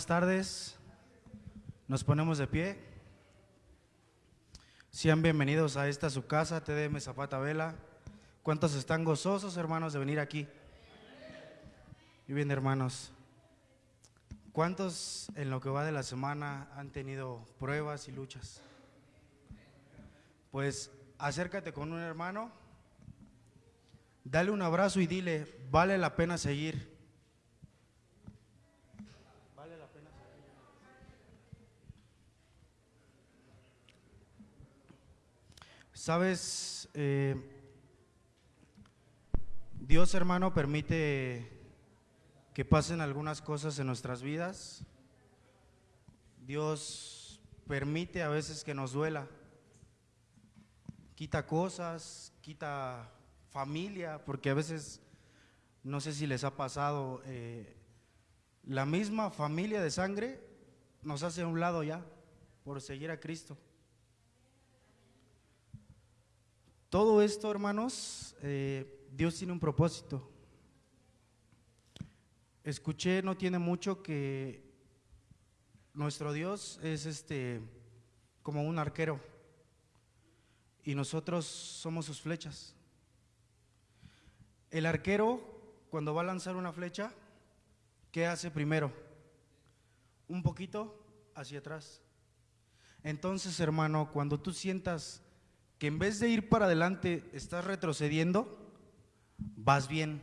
Buenas tardes. Nos ponemos de pie. Sean bienvenidos a esta su casa, TDM Zapata Vela. ¿Cuántos están gozosos, hermanos, de venir aquí? Y bien, hermanos. ¿Cuántos en lo que va de la semana han tenido pruebas y luchas? Pues acércate con un hermano, dale un abrazo y dile, vale la pena seguir. Vale la pena seguir. Sabes, eh, Dios hermano permite que pasen algunas cosas en nuestras vidas. Dios permite a veces que nos duela. Quita cosas, quita familia, porque a veces, no sé si les ha pasado, eh, la misma familia de sangre nos hace a un lado ya por seguir a Cristo. Todo esto, hermanos, eh, Dios tiene un propósito. Escuché no tiene mucho que nuestro Dios es este como un arquero y nosotros somos sus flechas. El arquero cuando va a lanzar una flecha, ¿qué hace primero? Un poquito hacia atrás. Entonces, hermano, cuando tú sientas que en vez de ir para adelante estás retrocediendo, vas bien.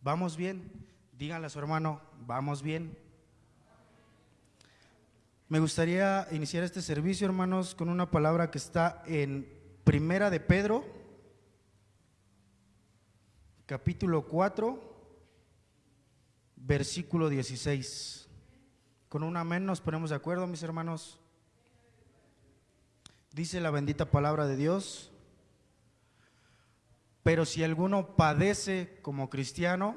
Vamos bien. Díganle a su hermano, vamos bien. Me gustaría iniciar este servicio, hermanos, con una palabra que está en Primera de Pedro, capítulo 4, versículo 16. Con un amén nos ponemos de acuerdo, mis hermanos. Dice la bendita palabra de Dios. Pero si alguno padece como cristiano,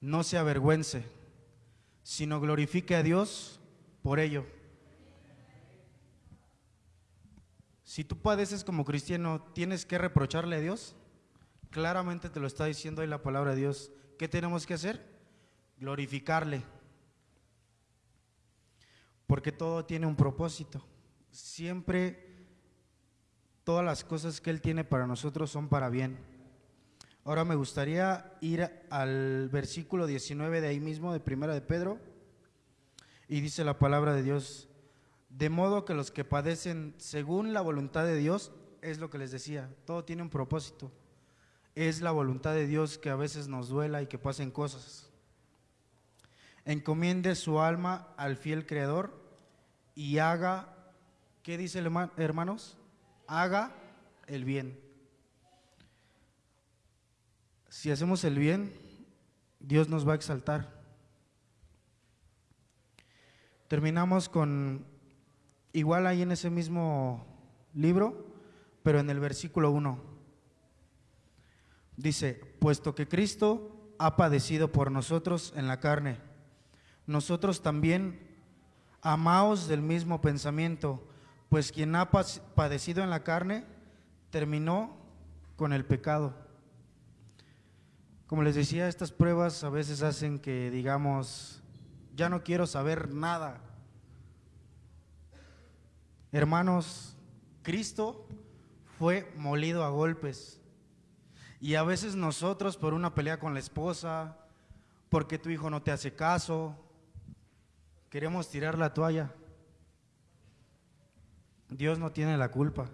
no se avergüence, sino glorifique a Dios por ello. Si tú padeces como cristiano, ¿tienes que reprocharle a Dios? Claramente te lo está diciendo ahí la palabra de Dios. ¿Qué tenemos que hacer? Glorificarle. Porque todo tiene un propósito. Siempre todas las cosas que Él tiene para nosotros son para bien. Ahora me gustaría ir al versículo 19 de ahí mismo, de Primera de Pedro, y dice la palabra de Dios, de modo que los que padecen según la voluntad de Dios, es lo que les decía, todo tiene un propósito, es la voluntad de Dios que a veces nos duela y que pasen cosas. Encomiende su alma al fiel Creador y haga, ¿qué dice hermanos? Haga el bien. Si hacemos el bien, Dios nos va a exaltar. Terminamos con, igual ahí en ese mismo libro, pero en el versículo 1. Dice, puesto que Cristo ha padecido por nosotros en la carne, nosotros también amaos del mismo pensamiento, pues quien ha padecido en la carne terminó con el pecado como les decía, estas pruebas a veces hacen que digamos, ya no quiero saber nada. Hermanos, Cristo fue molido a golpes. Y a veces nosotros por una pelea con la esposa, porque tu hijo no te hace caso, queremos tirar la toalla. Dios no tiene la culpa.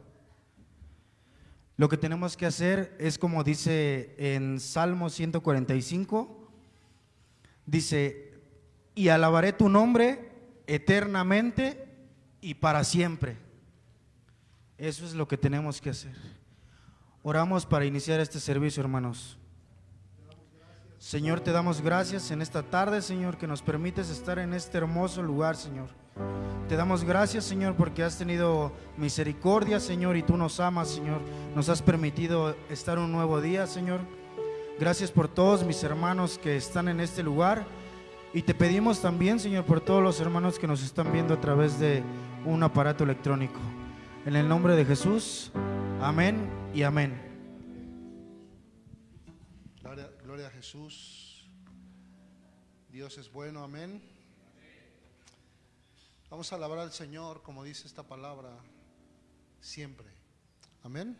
Lo que tenemos que hacer es como dice en Salmo 145, dice, y alabaré tu nombre eternamente y para siempre. Eso es lo que tenemos que hacer. Oramos para iniciar este servicio, hermanos. Señor, te damos gracias en esta tarde, Señor, que nos permites estar en este hermoso lugar, Señor. Te damos gracias, Señor, porque has tenido misericordia, Señor, y tú nos amas, Señor. Nos has permitido estar un nuevo día, Señor. Gracias por todos mis hermanos que están en este lugar. Y te pedimos también, Señor, por todos los hermanos que nos están viendo a través de un aparato electrónico. En el nombre de Jesús, amén y amén. Gloria, a Jesús. Dios es bueno, amén. Vamos a alabar al Señor como dice esta palabra siempre. Amén.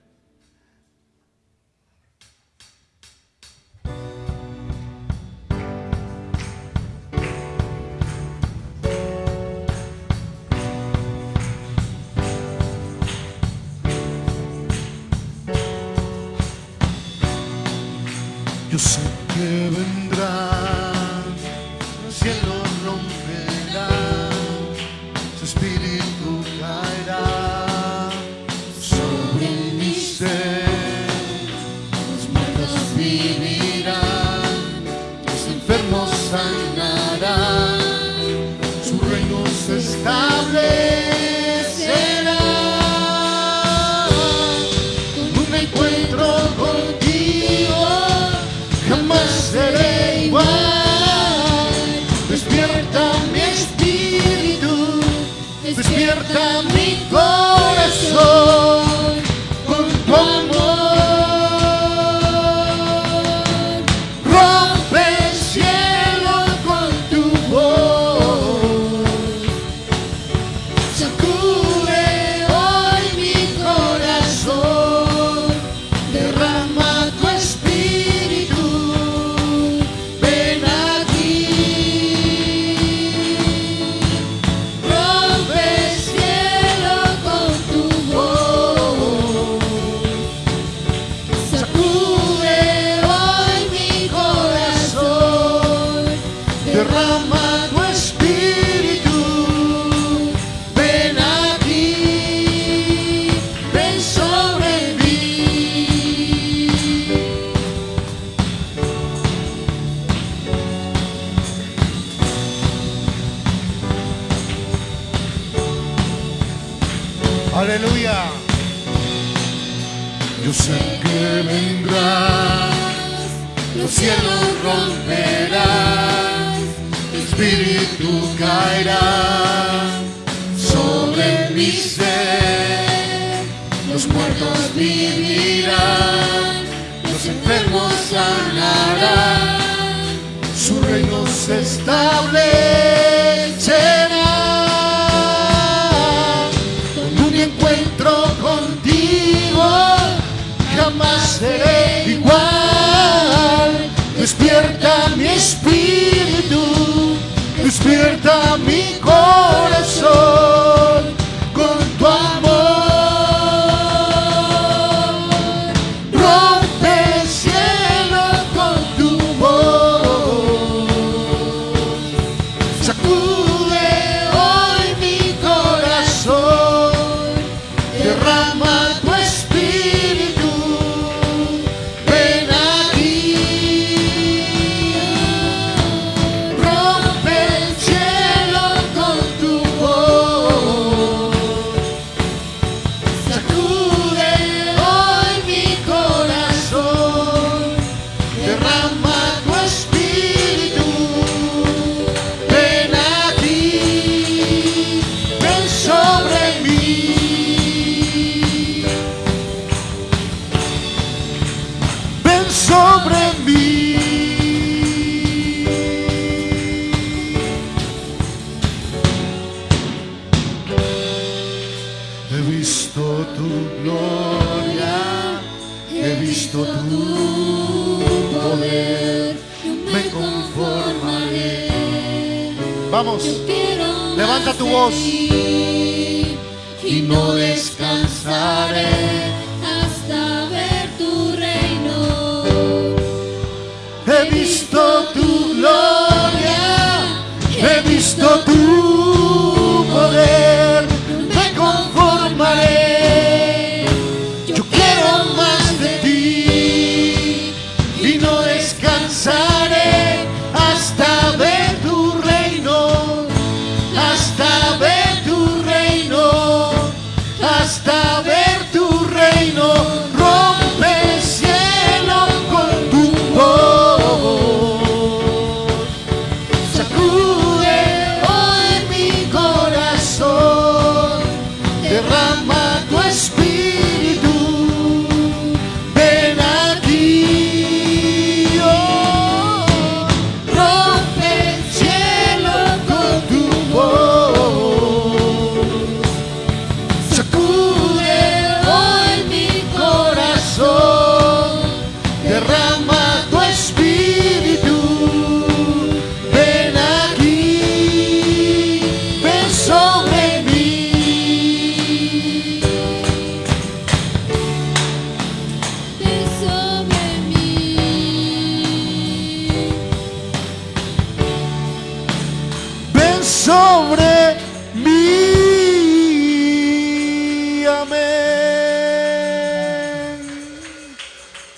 Yo sé que vendrá. sobre mi ser. Los muertos vivirán, los enfermos sanarán, su reino se establecerá. Con un encuentro contigo jamás seré igual. Despierta mi espíritu despierta mi corazón.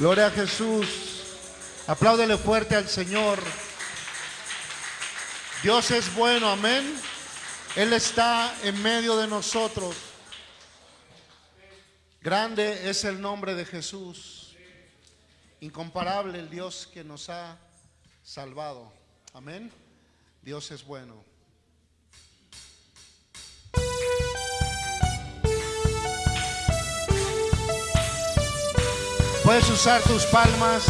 Gloria a Jesús. Apláudele fuerte al Señor. Dios es bueno, amén. Él está en medio de nosotros. Grande es el nombre de Jesús. Incomparable el Dios que nos ha salvado. Amén. Dios es bueno. Puedes usar tus palmas.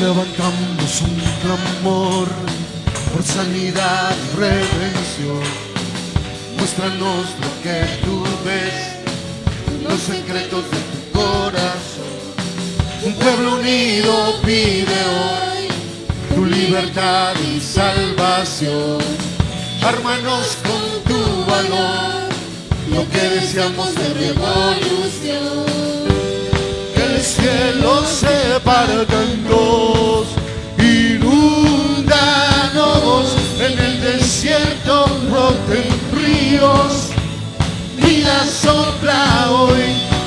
Levantamos un clamor por sanidad y redención. Muéstranos lo que tú ves, los secretos de tu corazón. Un pueblo unido pide hoy tu libertad y salvación. Ármanos con tu valor, lo que deseamos de revolución. Que el cielo se parta en dos, inúndanos en el desierto, ríos, vida sopla hoy,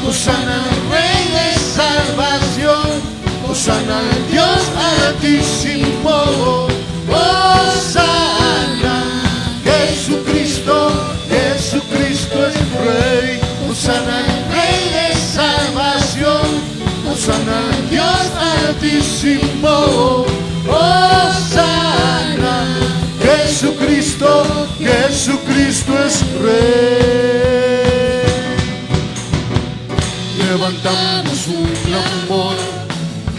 Osana Rey de salvación, Osana Dios altísimo, Osana, Jesucristo, Jesucristo es Rey, Osana Rey de salvación, Osana Dios altísimo, Osana, Jesucristo, Jesucristo es Rey. Levantamos un clamor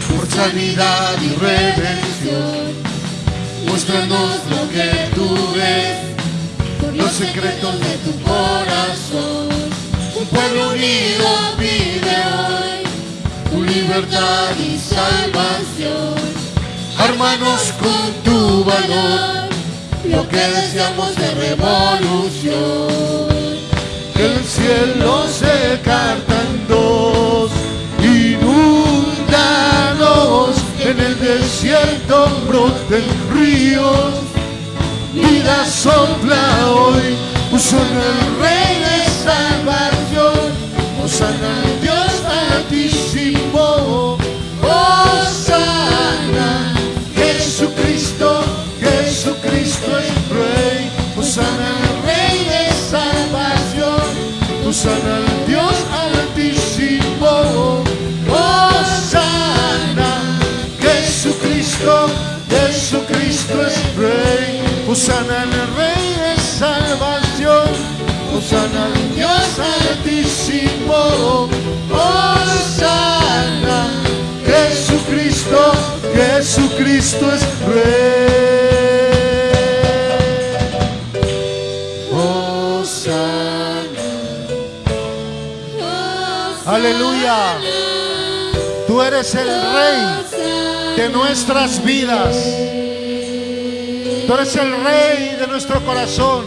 por sanidad y redención. Muéstranos lo que tú ves, los secretos de tu corazón. Un pueblo unido pide hoy tu libertad y salvación. Hermanos con tu valor, lo que deseamos de revolución. El cielo se carta en dos, en el desierto, broten ríos, vida sopla hoy, Usana el Rey de salvación, Osana Rey, Osana al Rey de salvación, Osana al Dios altísimo, Osana, Jesucristo, Jesucristo es Rey. Osana. Aleluya. Tú eres el Rey de nuestras vidas. Tú eres el Rey de nuestro corazón.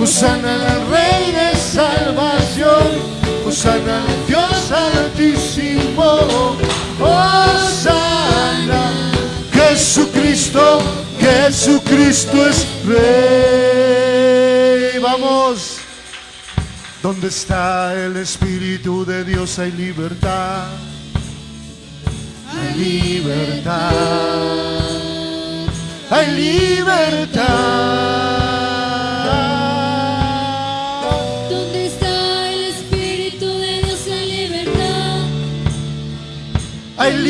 Usana el Rey de salvación. Osana al Dios altísimo, Osana. Jesucristo, Jesucristo es Rey. Vamos. ¿Dónde está el Espíritu de Dios? Hay libertad. Hay libertad. Hay libertad.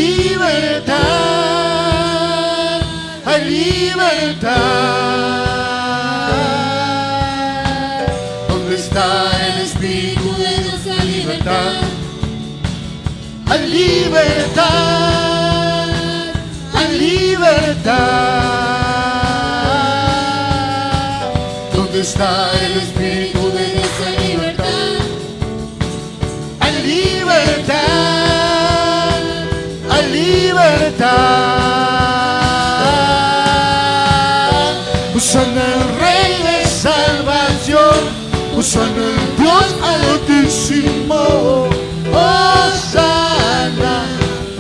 Libertad. Hay libertad. ¿Dónde está el Espíritu de Dios? Hay libertad. Hay libertad. Hay libertad. ¿Dónde está el Espíritu libertad. Usando el Rey de salvación. Usando el Dios altísimo. Osana.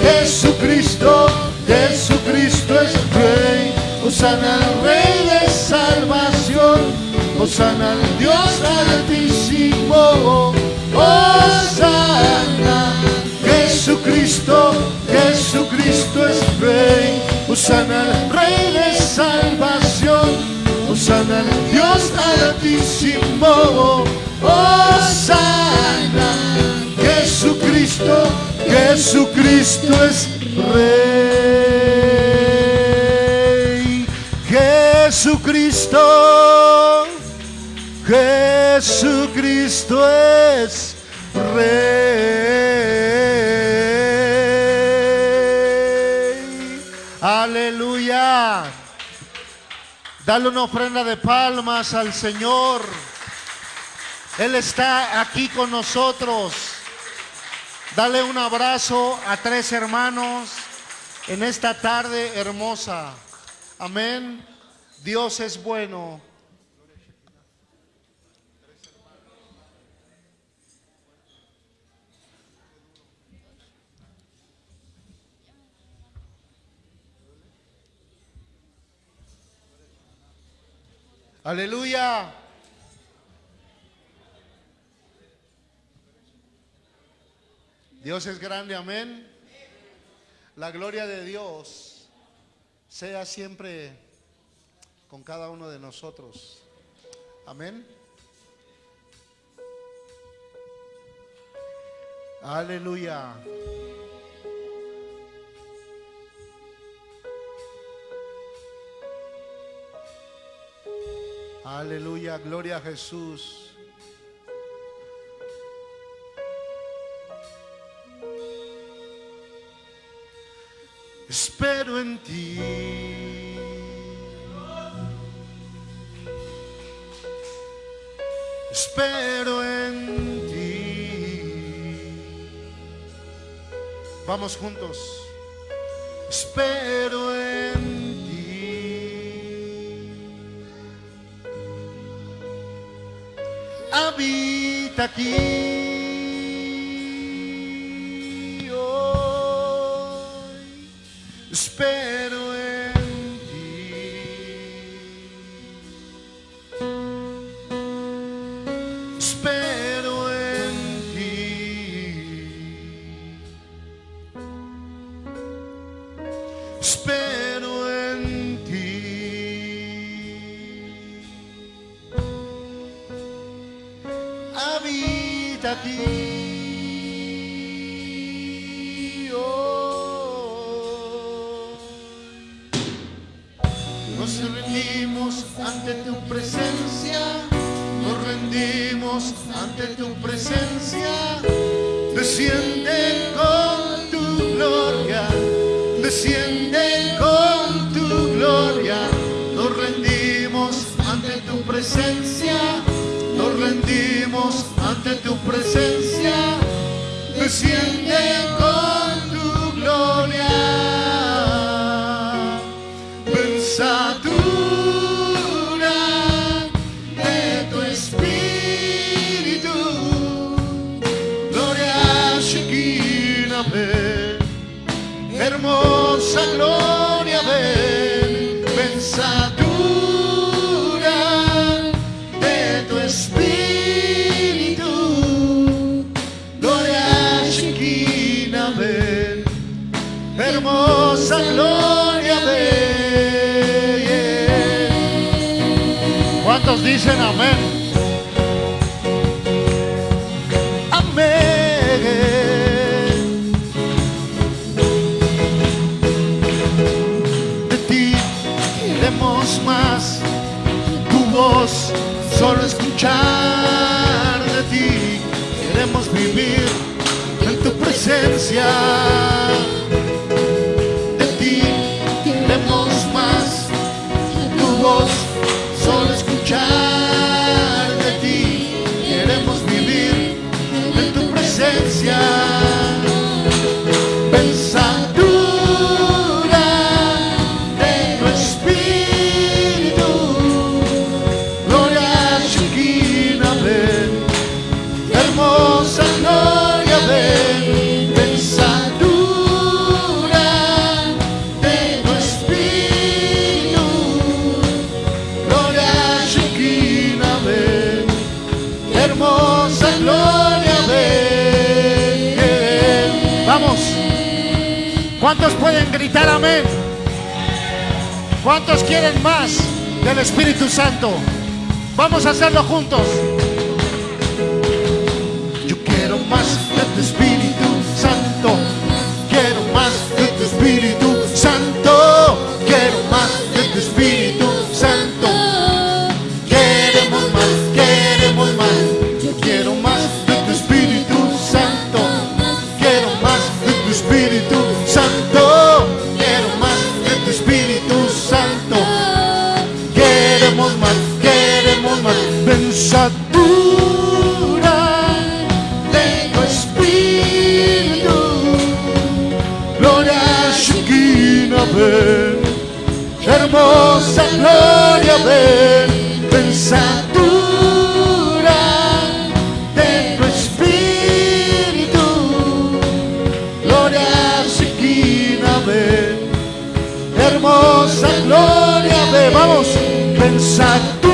Jesucristo. Jesucristo es Rey. Osana al Rey de salvación. Osana al Dios altísimo. Osana. Jesucristo, Jesucristo es Rey. Osana Rey de salvación. Osana al Dios altísimo. Osana. Jesucristo, Jesucristo es Rey. Jesucristo, Jesucristo es Rey. Dale una ofrenda de palmas al Señor. Él está aquí con nosotros. Dale un abrazo a tres hermanos en esta tarde hermosa. Amén. Dios es bueno. Aleluya. Dios es grande, amén. La gloria de Dios sea siempre con cada uno de nosotros. Amén. Aleluya. Aleluya, gloria a Jesús. Espero en ti. Espero en ti. Vamos juntos. Espero en ti. Habita aquí. hoy. Espero Nos rendimos ante tu presencia, nos rendimos ante tu presencia. Desciende con tu gloria, desciende con tu gloria. Nos rendimos ante tu presencia, ante tu presencia. Desciende dicen amén. Amén. De ti queremos más, tu voz solo escuchar de ti. Queremos vivir en tu presencia. ¿Cuántos pueden gritar amén? ¿Cuántos quieren más del Espíritu Santo? Vamos a hacerlo juntos. vamos. Pensatura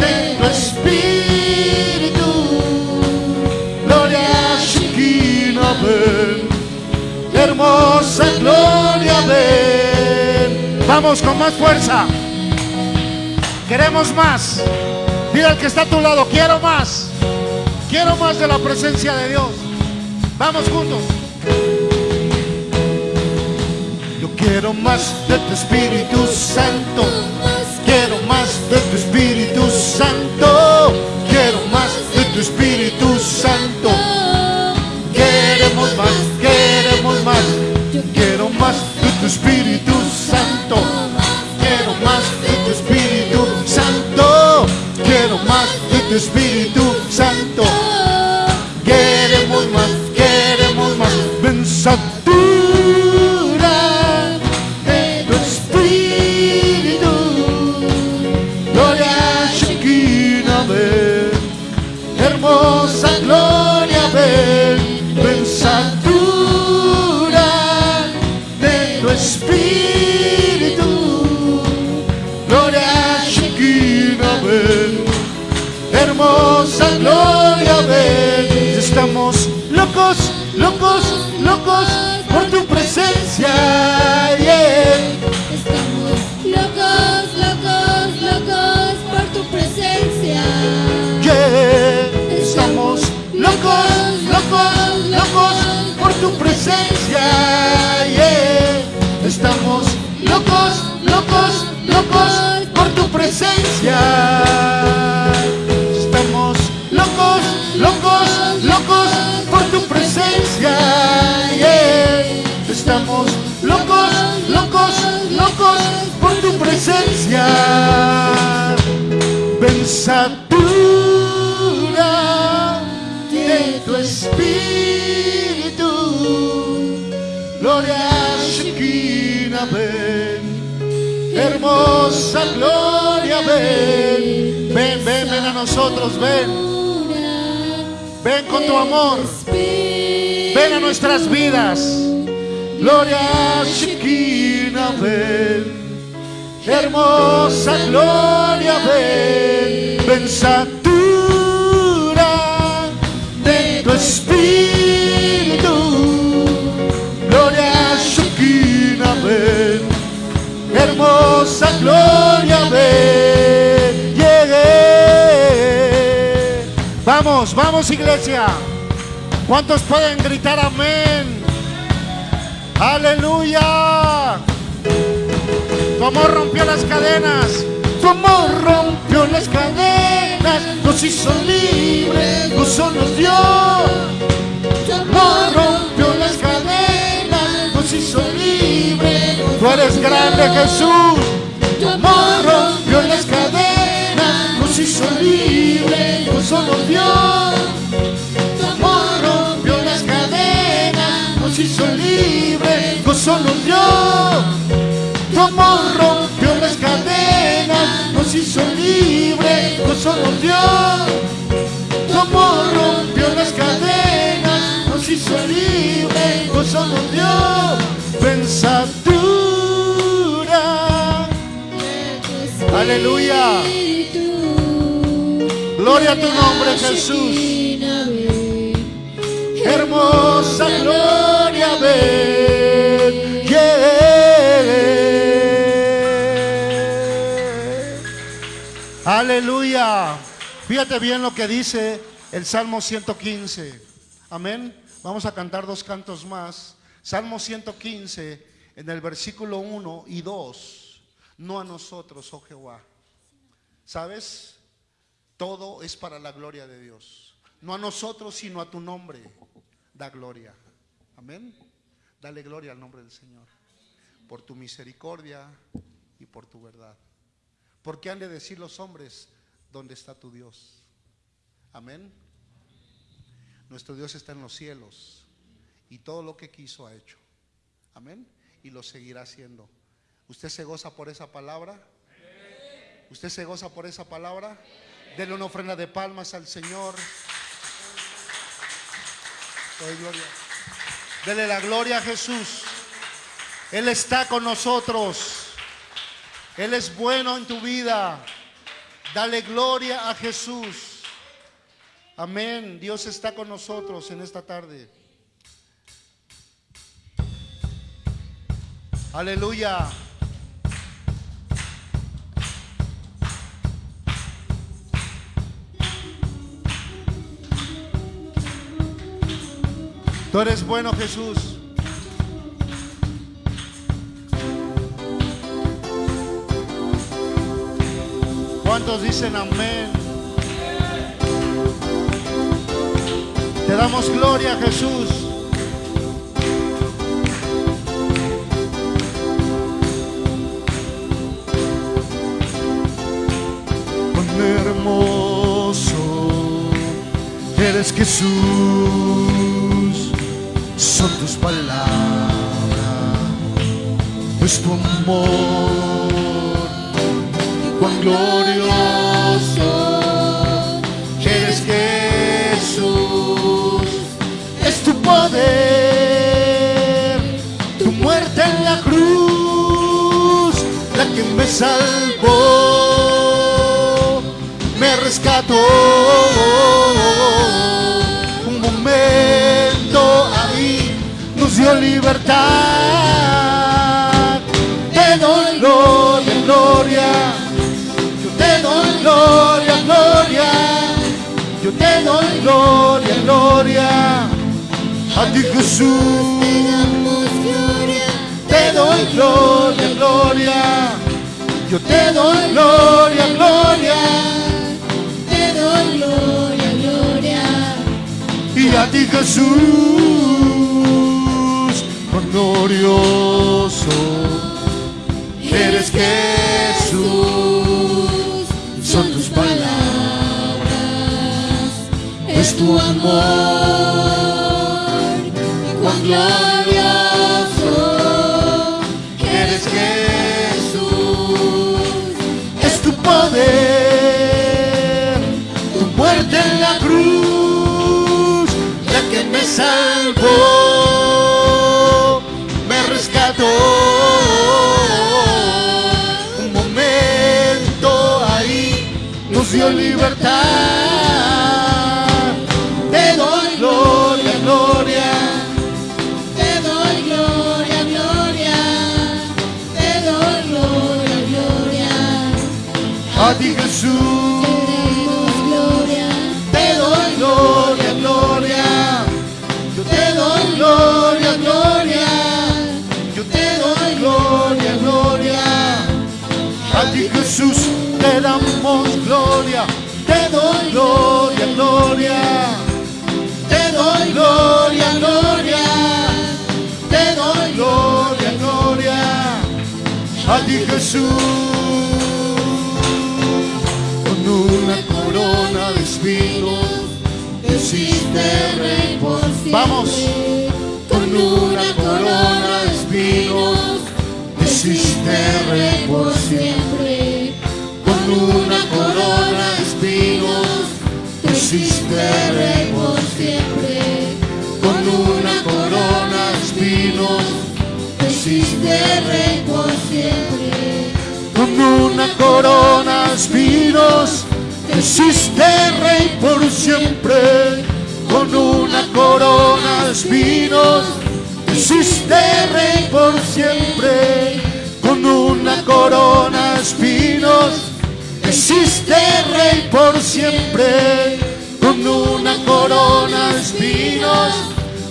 de tu espíritu, gloria chiquina, ven, hermosa gloria, ven. Vamos con más fuerza, queremos más. Mira al que está a tu lado, quiero más, quiero más de la presencia de Dios. Vamos juntos. más de tu Espíritu Santo. Nos hizo libres. Gozo nos dio. Tu amor rompió las cadenas. Nos hizo libres. Tú eres grande Jesús. Tu amor rompió las cadenas. Nos hizo libres. Gozo nos dio. Tu amor rompió las cadenas, nos hizo libres, gozo nos dio. Tu amor rompió las cadenas, nos hizo libres, gozo nos dio. Tu amor rompió las cadenas, nos hizo libres, gozo nos dio. Pensatura. Aleluya. Gloria a tu nombre, Jesús. Hermosa gloria, ven. Aleluya. Fíjate bien lo que dice el Salmo 115. Amén. Vamos a cantar dos cantos más. Salmo 115 en el versículo 1 y 2. No a nosotros, oh Jehová. ¿Sabes? Todo es para la gloria de Dios. No a nosotros, sino a tu nombre. Da gloria. Amén. Dale gloria al nombre del Señor. Por tu misericordia y por tu verdad. ¿Por qué han de decir los hombres, ¿dónde está tu Dios? Amén. Nuestro Dios está en los cielos y todo lo que quiso ha hecho. Amén. Y lo seguirá haciendo. ¿Usted se goza por esa palabra? ¿Usted se goza por esa palabra? Dele una ofrenda de palmas al Señor. Gloria. Dele la gloria a Jesús. Él está con nosotros. Él es bueno en tu vida. Dale gloria a Jesús. Amén. Dios está con nosotros en esta tarde. Aleluya. Tú eres bueno, Jesús. ¿Cuántos dicen amén? Te damos gloria, Jesús. Cuán hermoso eres Jesús, son tus palabras, es tu amor, glorioso eres Jesús, es tu poder, tu muerte en la cruz, la que me salvó, me rescató. Un momento ahí nos dio libertad. Te doy gloria, gloria. A ti Jesús. Te doy gloria, gloria. Yo te doy gloria, gloria. Te doy gloria, gloria. y a ti Jesús, glorioso eres Jesús, tu amor, cuán glorioso eres Jesús, es tu poder, tu muerte en la cruz, la que me salvó, me rescató. Un momento ahí nos dio libertad. Jesús con una corona de espinos te hiciste rey por siempre. Vamos, con una corona de espinos te hiciste rey por siempre. Con una corona de espinos te hiciste rey por corona de espinos, te hiciste rey por siempre. Con una corona de espinos, te hiciste rey por siempre. Con una corona de espinos, te hiciste rey por siempre. Con una corona de espinos,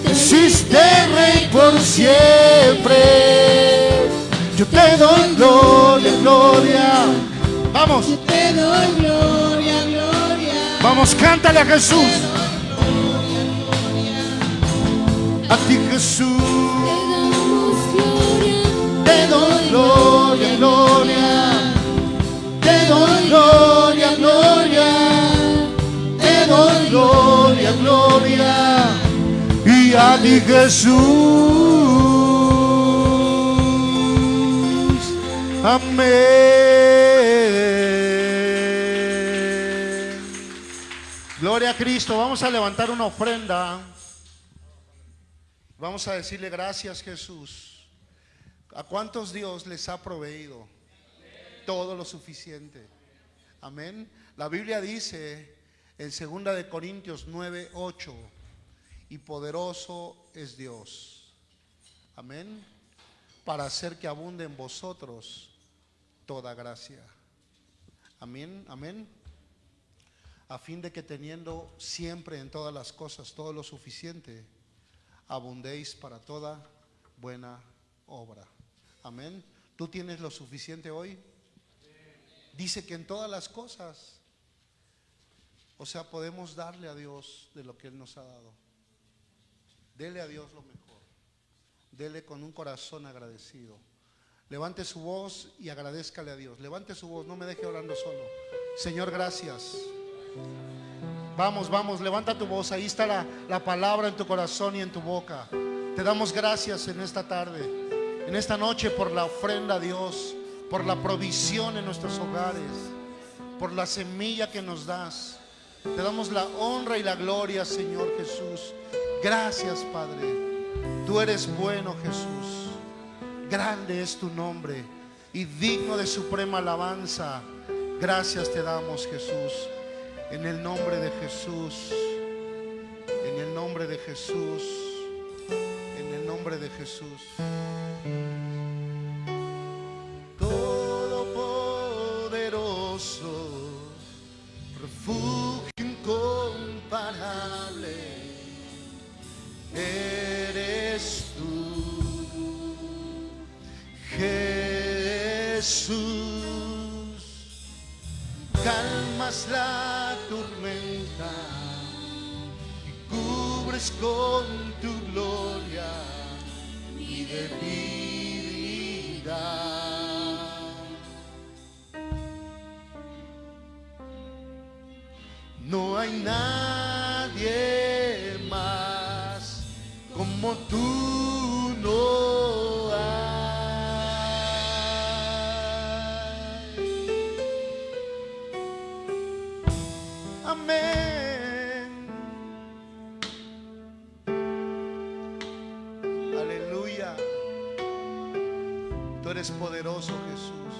te hiciste rey por siempre. Yo te doy gloria, gloria. Vamos, Te doy gloria, gloria. vamos, cántale a Jesús. A ti Jesús, Te doy gloria. gloria, gloria. Te doy gloria, gloria. Te doy gloria, gloria. Y a ti Jesús. Gloria a Cristo. Vamos a levantar una ofrenda. Vamos a decirle gracias Jesús. ¿A cuántos Dios les ha proveído? Todo lo suficiente. Amén. La Biblia dice en 2 de Corintios 9, 8, y poderoso es Dios. Amén. Para hacer que abunde en vosotros toda gracia. Amén, amén. A fin de que teniendo siempre en todas las cosas todo lo suficiente, abundéis para toda buena obra. Amén. ¿Tú tienes lo suficiente hoy? Dice que en todas las cosas, o sea, podemos darle a Dios de lo que Él nos ha dado. Dele a Dios lo mejor. Dele con un corazón agradecido. Levante su voz y agradezcale a Dios. Levante su voz, no me deje orando solo. Señor, gracias. Vamos, vamos, levanta tu voz. Ahí está la, la palabra en tu corazón y en tu boca. Te damos gracias en esta tarde, en esta noche por la ofrenda a Dios, por la provisión en nuestros hogares, por la semilla que nos das. Te damos la honra y la gloria, Señor Jesús. Gracias, Padre. Tú eres bueno, Jesús. Grande es tu nombre y digno de suprema alabanza. Gracias te damos, Jesús. En el nombre de Jesús. En el nombre de Jesús. En el nombre de Jesús. Todopoderoso, refugio Jesús. Calmas la tormenta y cubres con tu gloria mi debilidad. No hay nadie más como tú poderoso, Jesús.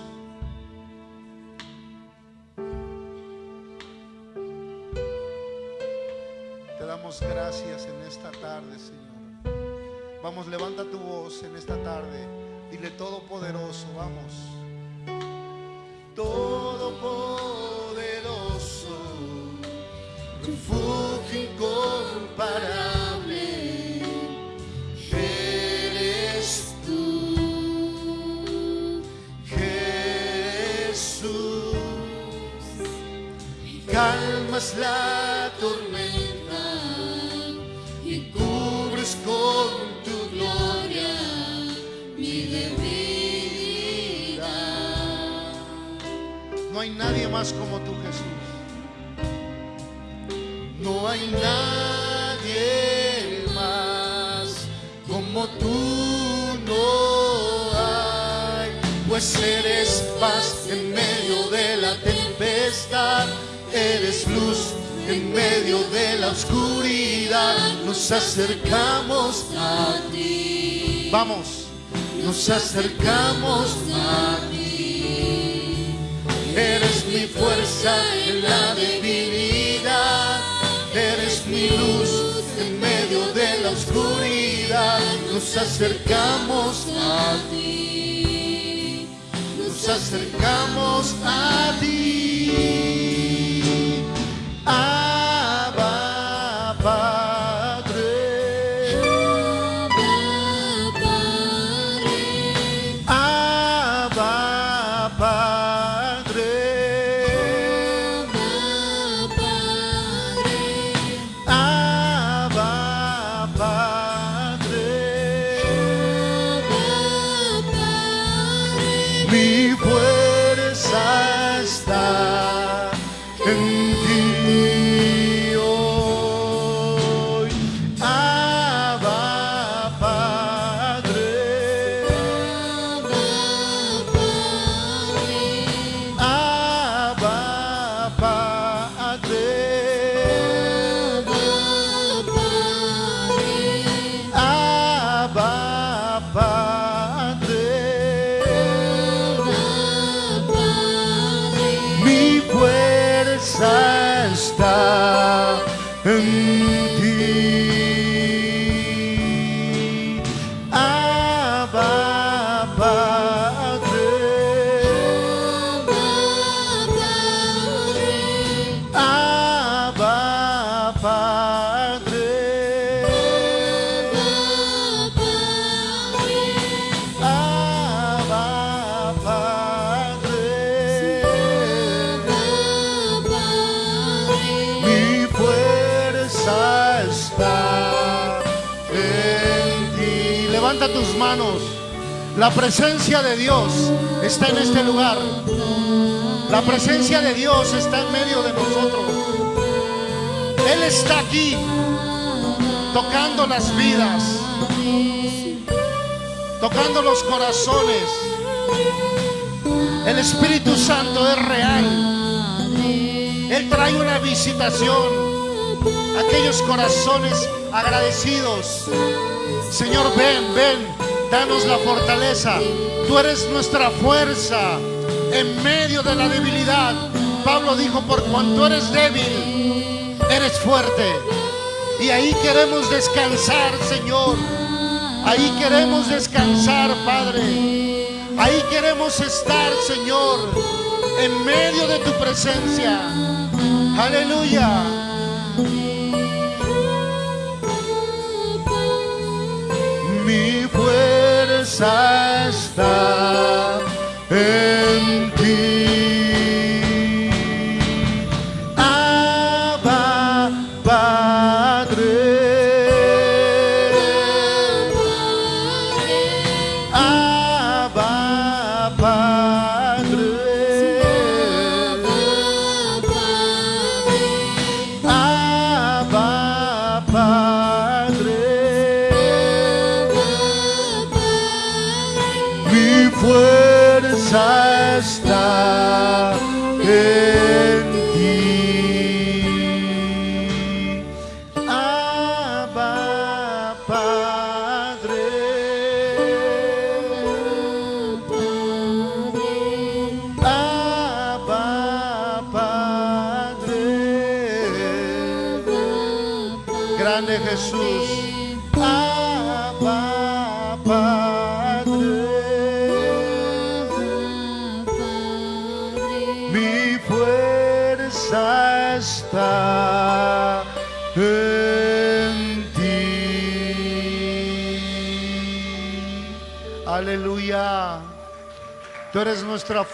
Te damos gracias en esta tarde, Señor. Vamos, levanta tu voz en esta tarde. Dile todopoderoso, vamos. Todopoderoso, Calmas la tormenta y cubres con tu gloria mi debilidad. No hay nadie más como tú, Jesús. No hay nadie más como tú, no hay. Pues eres paz en medio de la tempestad, eres luz en medio de la oscuridad. Nos acercamos a ti. Vamos, nos acercamos a ti. Eres mi fuerza en la debilidad. Eres mi luz en medio de la oscuridad. Nos acercamos a ti. Nos acercamos a ti. La presencia de Dios está en este lugar. La presencia de Dios está en medio de nosotros. Él está aquí tocando las vidas, tocando los corazones. El Espíritu Santo es real. Él trae una visitación a aquellos corazones agradecidos. Señor, ven, ven, danos la fortaleza. Tú eres nuestra fuerza en medio de la debilidad. Pablo dijo, por cuanto eres débil, eres fuerte. Y ahí queremos descansar, Señor. Ahí queremos descansar, Padre. Ahí queremos estar, Señor, en medio de tu presencia. Aleluya. Fuerza está en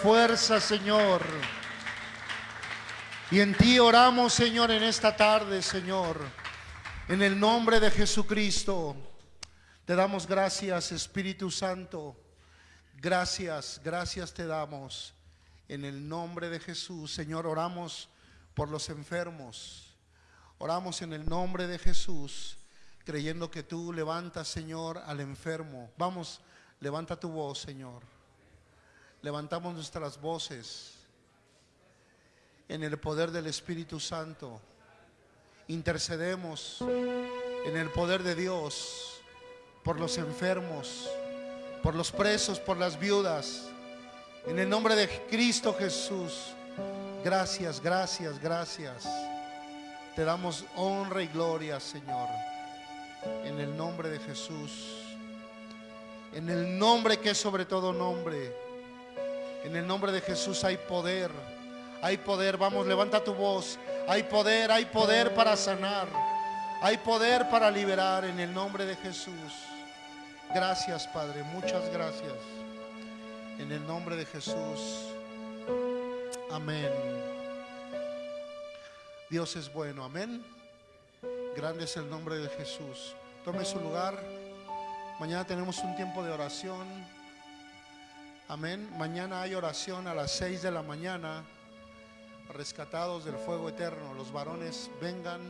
fuerza, Señor. Y en ti oramos, Señor, en esta tarde, Señor. En el nombre de Jesucristo. Te damos gracias, Espíritu Santo. Gracias, gracias te damos. En el nombre de Jesús, Señor, oramos por los enfermos. Oramos en el nombre de Jesús, creyendo que tú levantas, Señor, al enfermo. Vamos, levanta tu voz, Señor. Levantamos nuestras voces en el poder del Espíritu Santo. Intercedemos en el poder de Dios por los enfermos, por los presos, por las viudas. En el nombre de Cristo Jesús. Gracias, gracias, gracias. Te damos honra y gloria, Señor. En el nombre de Jesús. En el nombre que es sobre todo nombre. En el nombre de Jesús hay poder. Hay poder. Vamos, levanta tu voz. Hay poder, hay poder para sanar. Hay poder para liberar en el nombre de Jesús. Gracias, Padre. Muchas gracias. En el nombre de Jesús. Amén. Dios es bueno. Amén. Grande es el nombre de Jesús. Tome su lugar. Mañana tenemos un tiempo de oración. Amén. Mañana hay oración a las 6 de la mañana. Rescatados del fuego eterno. Los varones vengan.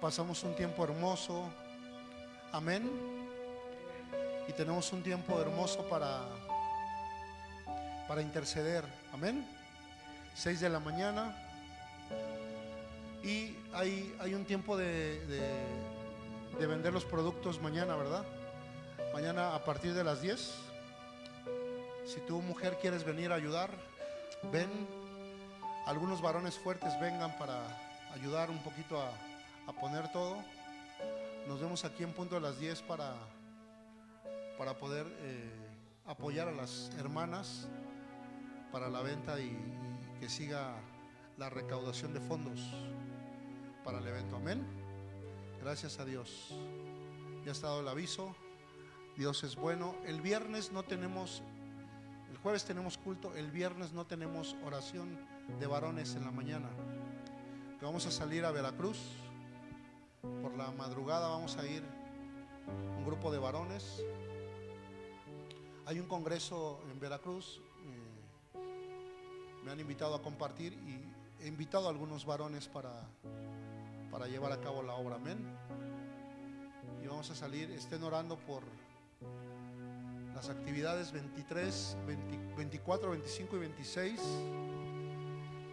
Pasamos un tiempo hermoso. Amén. Y tenemos un tiempo hermoso para para interceder. Amén. 6 de la mañana. Y hay, hay un tiempo de, de, de vender los productos mañana, ¿verdad? Mañana a partir de las 10. Si tú, mujer, quieres venir a ayudar, ven. Algunos varones fuertes vengan para ayudar un poquito a, a poner todo. Nos vemos aquí en punto de las 10 para, para poder eh, apoyar a las hermanas para la venta y, que siga la recaudación de fondos para el evento. Amén. Gracias a Dios. Ya ha estado el aviso. Dios es bueno. El viernes no tenemos, el jueves tenemos culto, el viernes no tenemos oración de varones en la mañana. Vamos a salir a Veracruz. Por la madrugada vamos a ir un grupo de varones. Hay un congreso en Veracruz. eh, me han invitado a compartir y he invitado a algunos varones para, para llevar a cabo la obra. Amén. Y vamos a salir, estén orando por las actividades 23, 20 24, 25 y 26.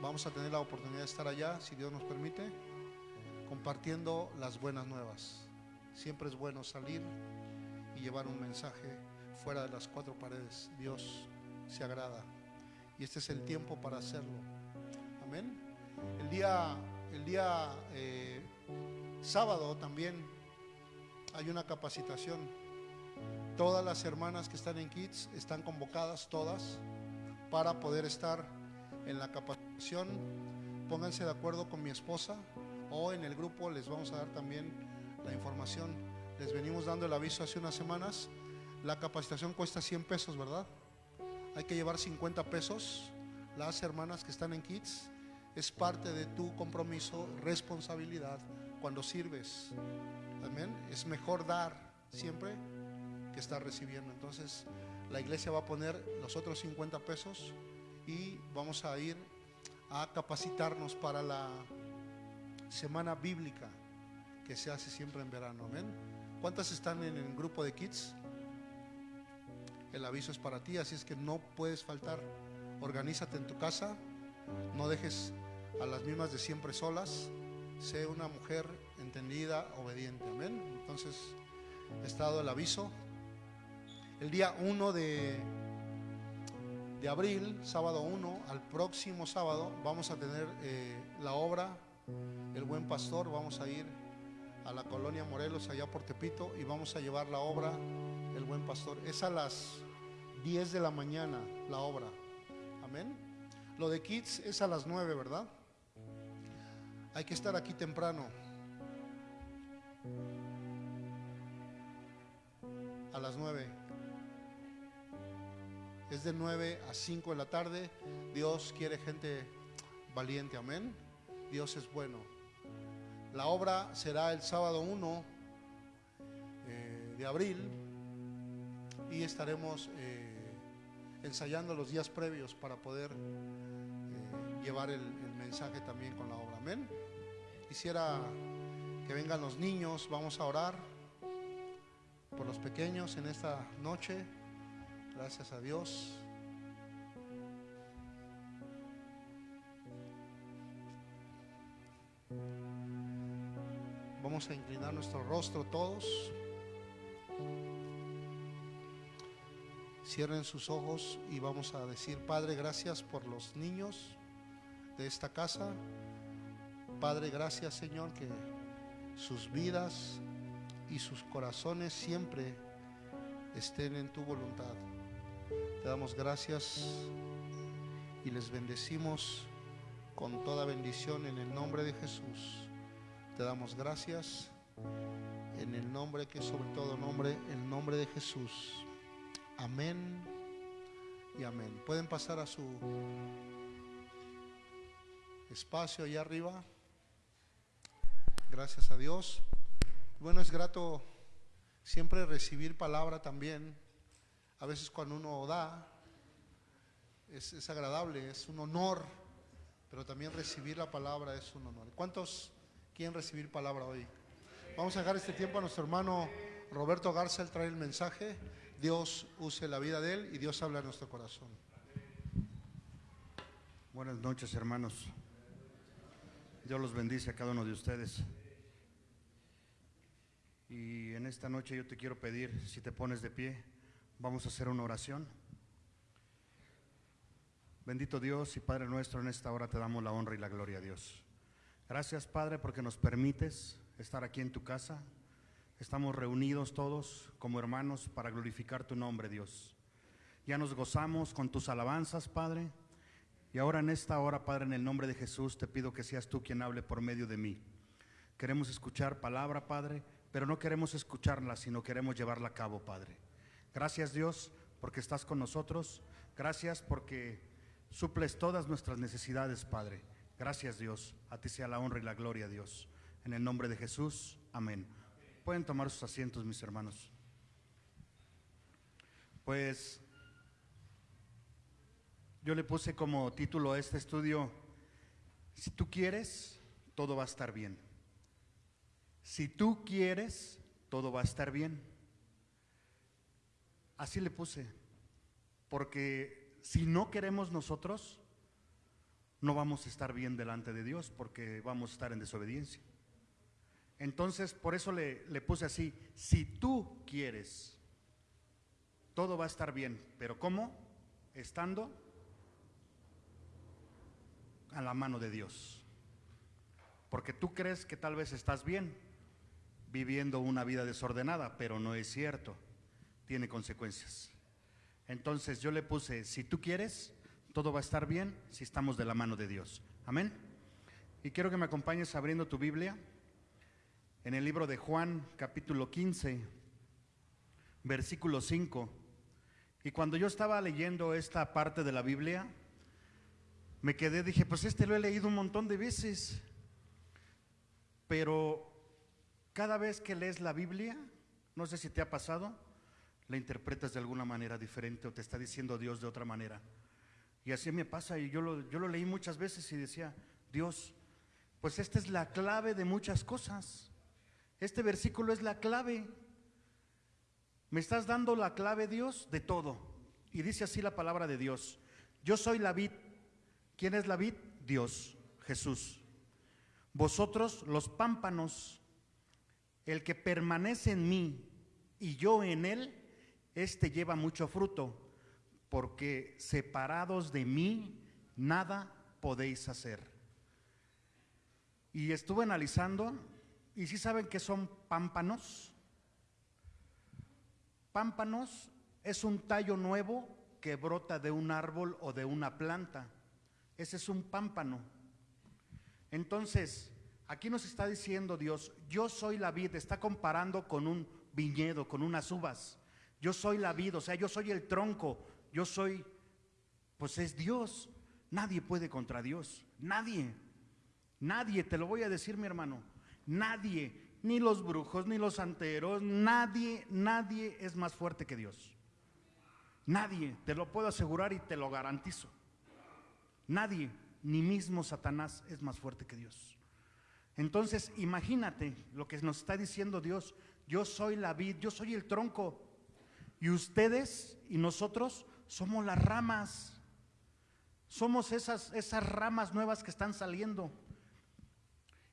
Vamos a tener la oportunidad de estar allá, si Dios nos permite, compartiendo las buenas nuevas. Siempre es bueno salir y llevar un mensaje fuera de las cuatro paredes. Dios se agrada. Y este es el tiempo para hacerlo. Amén. El día, el día eh, sábado también hay una capacitación. Todas las hermanas que están en Kids están convocadas, todas, para poder estar en la capacitación. Pónganse de acuerdo con mi esposa o en el grupo les vamos a dar también la información. Les venimos dando el aviso hace unas semanas. La capacitación cuesta 100 pesos, ¿verdad? Hay que llevar 50 pesos. Las hermanas que están en Kids es parte de tu compromiso, responsabilidad cuando sirves. Amén. Es mejor dar siempre que estar recibiendo. Entonces, la iglesia va a poner los otros 50 pesos y vamos a ir a capacitarnos para la semana bíblica que se hace siempre en verano. Amén. ¿Cuántas están en el grupo de kids? El aviso es para ti, así es que no puedes faltar. Organízate en tu casa, no dejes a las mismas de siempre solas. Sé una mujer entendida, obediente. Amén. Entonces, está dado el aviso. El día 1 de, de abril, sábado 1, al próximo sábado, vamos a tener eh, la obra El Buen Pastor. Vamos a ir a la colonia Morelos, allá por Tepito, y vamos a llevar la obra El Buen Pastor. Es a las 10 de la mañana la obra. Amén. Lo de Kids es a las 9, ¿verdad? Hay que estar aquí temprano. A las 9. Es de 9 a 5 de la tarde. Dios quiere gente valiente, amén. Dios es bueno. La obra será el sábado 1 eh, de abril y estaremos eh, ensayando los días previos para poder eh, llevar el, el mensaje también con la obra. Amén. Quisiera que vengan los niños, vamos a orar por los pequeños en esta noche. Gracias a Dios. Vamos a inclinar nuestro rostro todos. Cierren sus ojos y vamos a decir, Padre, gracias por los niños de esta casa. Padre, gracias Señor que sus vidas y sus corazones siempre estén en tu voluntad. Te damos gracias y les bendecimos con toda bendición en el nombre de Jesús. Te damos gracias en el nombre que sobre todo nombre, el nombre de Jesús. Amén y amén. Pueden pasar a su espacio allá arriba. Gracias a Dios. Bueno, es grato siempre recibir palabra también. A veces cuando uno da, es, es agradable, es un honor, pero también recibir la palabra es un honor. ¿Cuántos quieren recibir palabra hoy? Vamos a dejar este tiempo a nuestro hermano Roberto Garza, él trae el mensaje. Dios use la vida de él y Dios habla en nuestro corazón. Buenas noches, hermanos. Dios los bendice a cada uno de ustedes. Y en esta noche yo te quiero pedir, si te pones de pie, vamos a hacer una oración. Bendito Dios y Padre nuestro, en esta hora te damos la honra y la gloria a Dios. Gracias, Padre, porque nos permites estar aquí en tu casa. Estamos reunidos todos como hermanos para glorificar tu nombre, Dios. Ya nos gozamos con tus alabanzas, Padre. Y ahora en esta hora, Padre, en el nombre de Jesús, te pido que seas tú quien hable por medio de mí. Queremos escuchar palabra, Padre, pero no queremos escucharla, sino queremos llevarla a cabo, Padre. Gracias, Dios, porque estás con nosotros. Gracias porque suples todas nuestras necesidades, Padre. Gracias, Dios. A ti sea la honra y la gloria, Dios. En el nombre de Jesús, amén. Pueden tomar sus asientos, mis hermanos. Pues yo le puse como título a este estudio, si tú quieres, todo va a estar bien. Si tú quieres, todo va a estar bien. Así le puse, porque si no queremos nosotros, no vamos a estar bien delante de Dios, porque vamos a estar en desobediencia. Entonces, por eso le, le puse así, si tú quieres, todo va a estar bien, pero ¿cómo? Estando a la mano de Dios. Porque tú crees que tal vez estás bien viviendo una vida desordenada, pero no es cierto. Tiene consecuencias. Entonces yo le puse, si tú quieres, todo va a estar bien si estamos de la mano de Dios. Amén. Y quiero que me acompañes abriendo tu Biblia en el libro de Juan, capítulo 15, versículo 5. Y cuando yo estaba leyendo esta parte de la Biblia, me quedé, dije, pues este lo he leído un montón de veces, pero cada vez que lees la Biblia, no sé si te ha pasado, la interpretas de alguna manera diferente o te está diciendo Dios de otra manera. Y así me pasa, y yo lo, yo lo leí muchas veces y decía, Dios, pues esta es la clave de muchas cosas. Este versículo es la clave. Me estás dando la clave, Dios, de todo. Y dice así la palabra de Dios. Yo soy la vid. ¿Quién es la vid? Dios, Jesús. Vosotros los pámpanos, el que permanece en mí y yo en él, este lleva mucho fruto, porque separados de mí nada podéis hacer. Y estuve analizando ¿Y si saben qué son pámpanos? Pámpanos es un tallo nuevo que brota de un árbol o de una planta. Ese es un pámpano. Entonces, aquí nos está diciendo Dios, yo soy la vid, está comparando con un viñedo, con unas uvas. Yo soy la vid, o sea, yo soy el tronco, yo soy, pues es Dios. Nadie puede contra Dios, nadie. Nadie, te lo voy a decir mi hermano, nadie, ni los brujos, ni los santeros, nadie, nadie es más fuerte que Dios. Nadie, te lo puedo asegurar y te lo garantizo. Nadie, ni mismo Satanás es más fuerte que Dios. Entonces, imagínate lo que nos está diciendo Dios. Yo soy la vid, yo soy el tronco. Y ustedes y nosotros somos las ramas. Somos esas, esas ramas nuevas que están saliendo.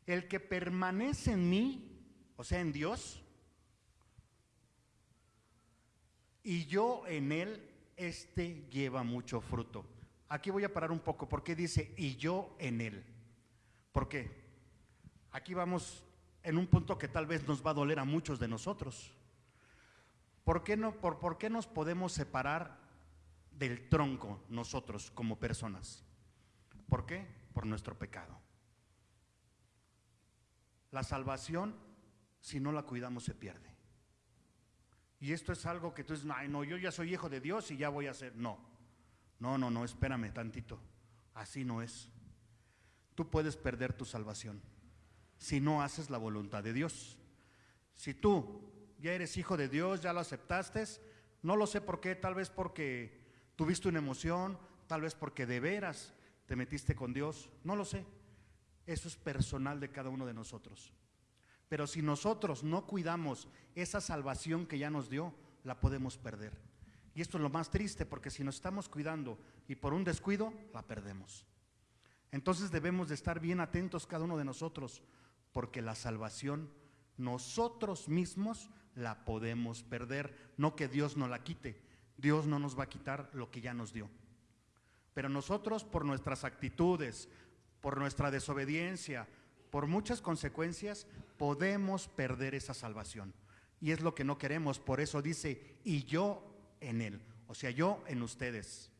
El que permanece en mí, o sea, en Dios, y yo en él, este lleva mucho fruto. Aquí voy a parar un poco, porque dice, y yo en él. ¿Por qué? Aquí vamos en un punto que tal vez nos va a doler a muchos de nosotros. ¿Por qué, no, por, ¿Por qué nos podemos separar del tronco nosotros como personas? ¿Por qué? Por nuestro pecado. La salvación, si no la cuidamos, se pierde. Y esto es algo que tú dices, ay, no, yo ya soy hijo de Dios y ya voy a ser. No, no, no, no, espérame tantito. Así no es. Tú puedes perder tu salvación si no haces la voluntad de Dios. Si tú ya eres hijo de Dios, ya lo aceptaste, no lo sé por qué, tal vez porque tuviste una emoción, tal vez porque de veras te metiste con Dios, no lo sé. Eso es personal de cada uno de nosotros. Pero si nosotros no cuidamos esa salvación que ya nos dio, la podemos perder. Y esto es lo más triste, porque si nos estamos cuidando y por un descuido, la perdemos. Entonces debemos de estar bien atentos cada uno de nosotros, porque la salvación nosotros mismos la podemos perder, no que Dios nos la quite. Dios no nos va a quitar lo que ya nos dio. Pero nosotros por nuestras actitudes, por nuestra desobediencia, por muchas consecuencias, podemos perder esa salvación. Y es lo que no queremos. Por eso dice, y yo en él. O sea, yo en ustedes.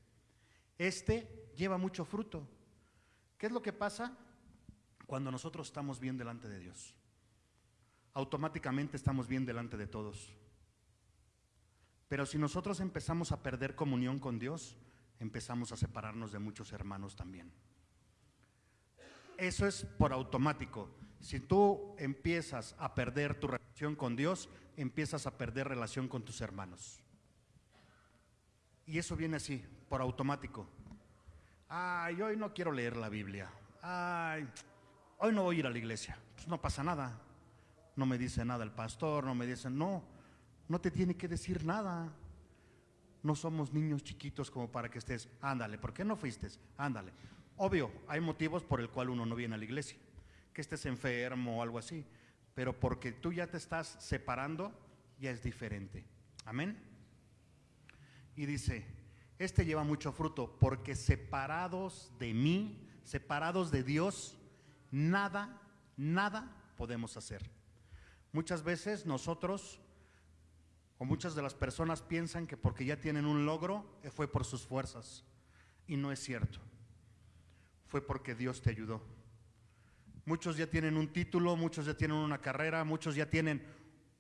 Este lleva mucho fruto. ¿Qué es lo que pasa cuando nosotros estamos bien delante de Dios? Automáticamente estamos bien delante de todos. Pero si nosotros empezamos a perder comunión con Dios, empezamos a separarnos de muchos hermanos también. Eso es por automático. Si tú empiezas a perder tu relación con Dios, empiezas a perder relación con tus hermanos. Y eso viene así, por automático. Ay, hoy no quiero leer la Biblia. Ay, hoy no voy a ir a la iglesia. Pues no pasa nada. No me dice nada el pastor, no me dice, no, no te tiene que decir nada. No somos niños chiquitos como para que estés, ándale, ¿por qué no fuiste? Ándale. Obvio, hay motivos por el cual uno no viene a la iglesia, que estés enfermo o algo así, pero porque tú ya te estás separando, ya es diferente. Amén. Y dice, este lleva mucho fruto, porque separados de mí, separados de Dios, nada, nada podemos hacer. Muchas veces nosotros o muchas de las personas piensan que porque ya tienen un logro eh, fue por sus fuerzas. Y no es cierto fue porque Dios te ayudó. Muchos ya tienen un título, muchos ya tienen una carrera, muchos ya tienen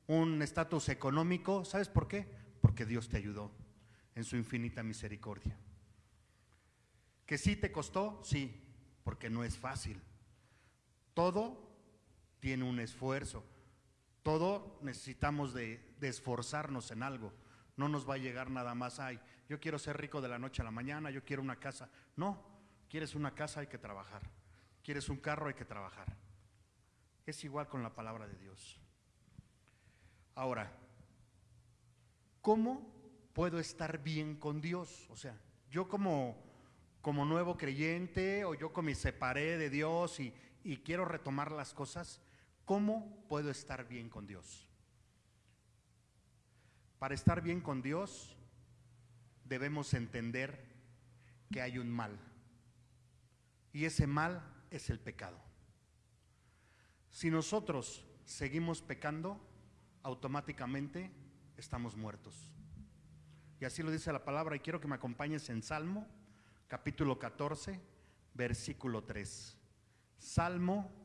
un estatus económico. ¿Sabes por qué? Porque Dios te ayudó en su infinita misericordia. ¿Que sí te costó? Sí, porque no es fácil. Todo tiene un esfuerzo. Todo necesitamos de, esforzarnos en algo. No nos va a llegar nada más, ay, yo quiero ser rico de la noche a la mañana, yo quiero una casa. No, Quieres una casa, hay que trabajar. Quieres un carro, hay que trabajar. Es igual con la palabra de Dios. Ahora, ¿cómo puedo estar bien con Dios? O sea, yo como, como nuevo creyente o yo como me separé de Dios y, y quiero retomar las cosas, ¿cómo puedo estar bien con Dios? Para estar bien con Dios debemos entender que hay un mal. Y ese mal es el pecado. Si nosotros seguimos pecando, automáticamente estamos muertos. Y así lo dice la palabra y quiero que me acompañes en Salmo, capítulo 14, versículo 3. Salmo,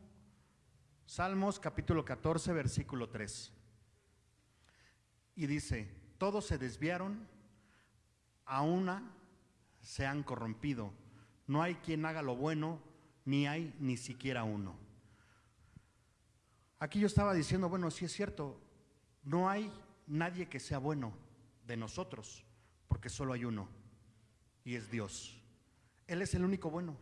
Salmos capítulo 14, versículo 3. Y dice, todos se desviaron, a una se han corrompido. No hay quien haga lo bueno, ni hay ni siquiera uno. Aquí yo estaba diciendo, bueno, sí es cierto, no hay nadie que sea bueno de nosotros, porque solo hay uno, y es Dios. Él es el único bueno.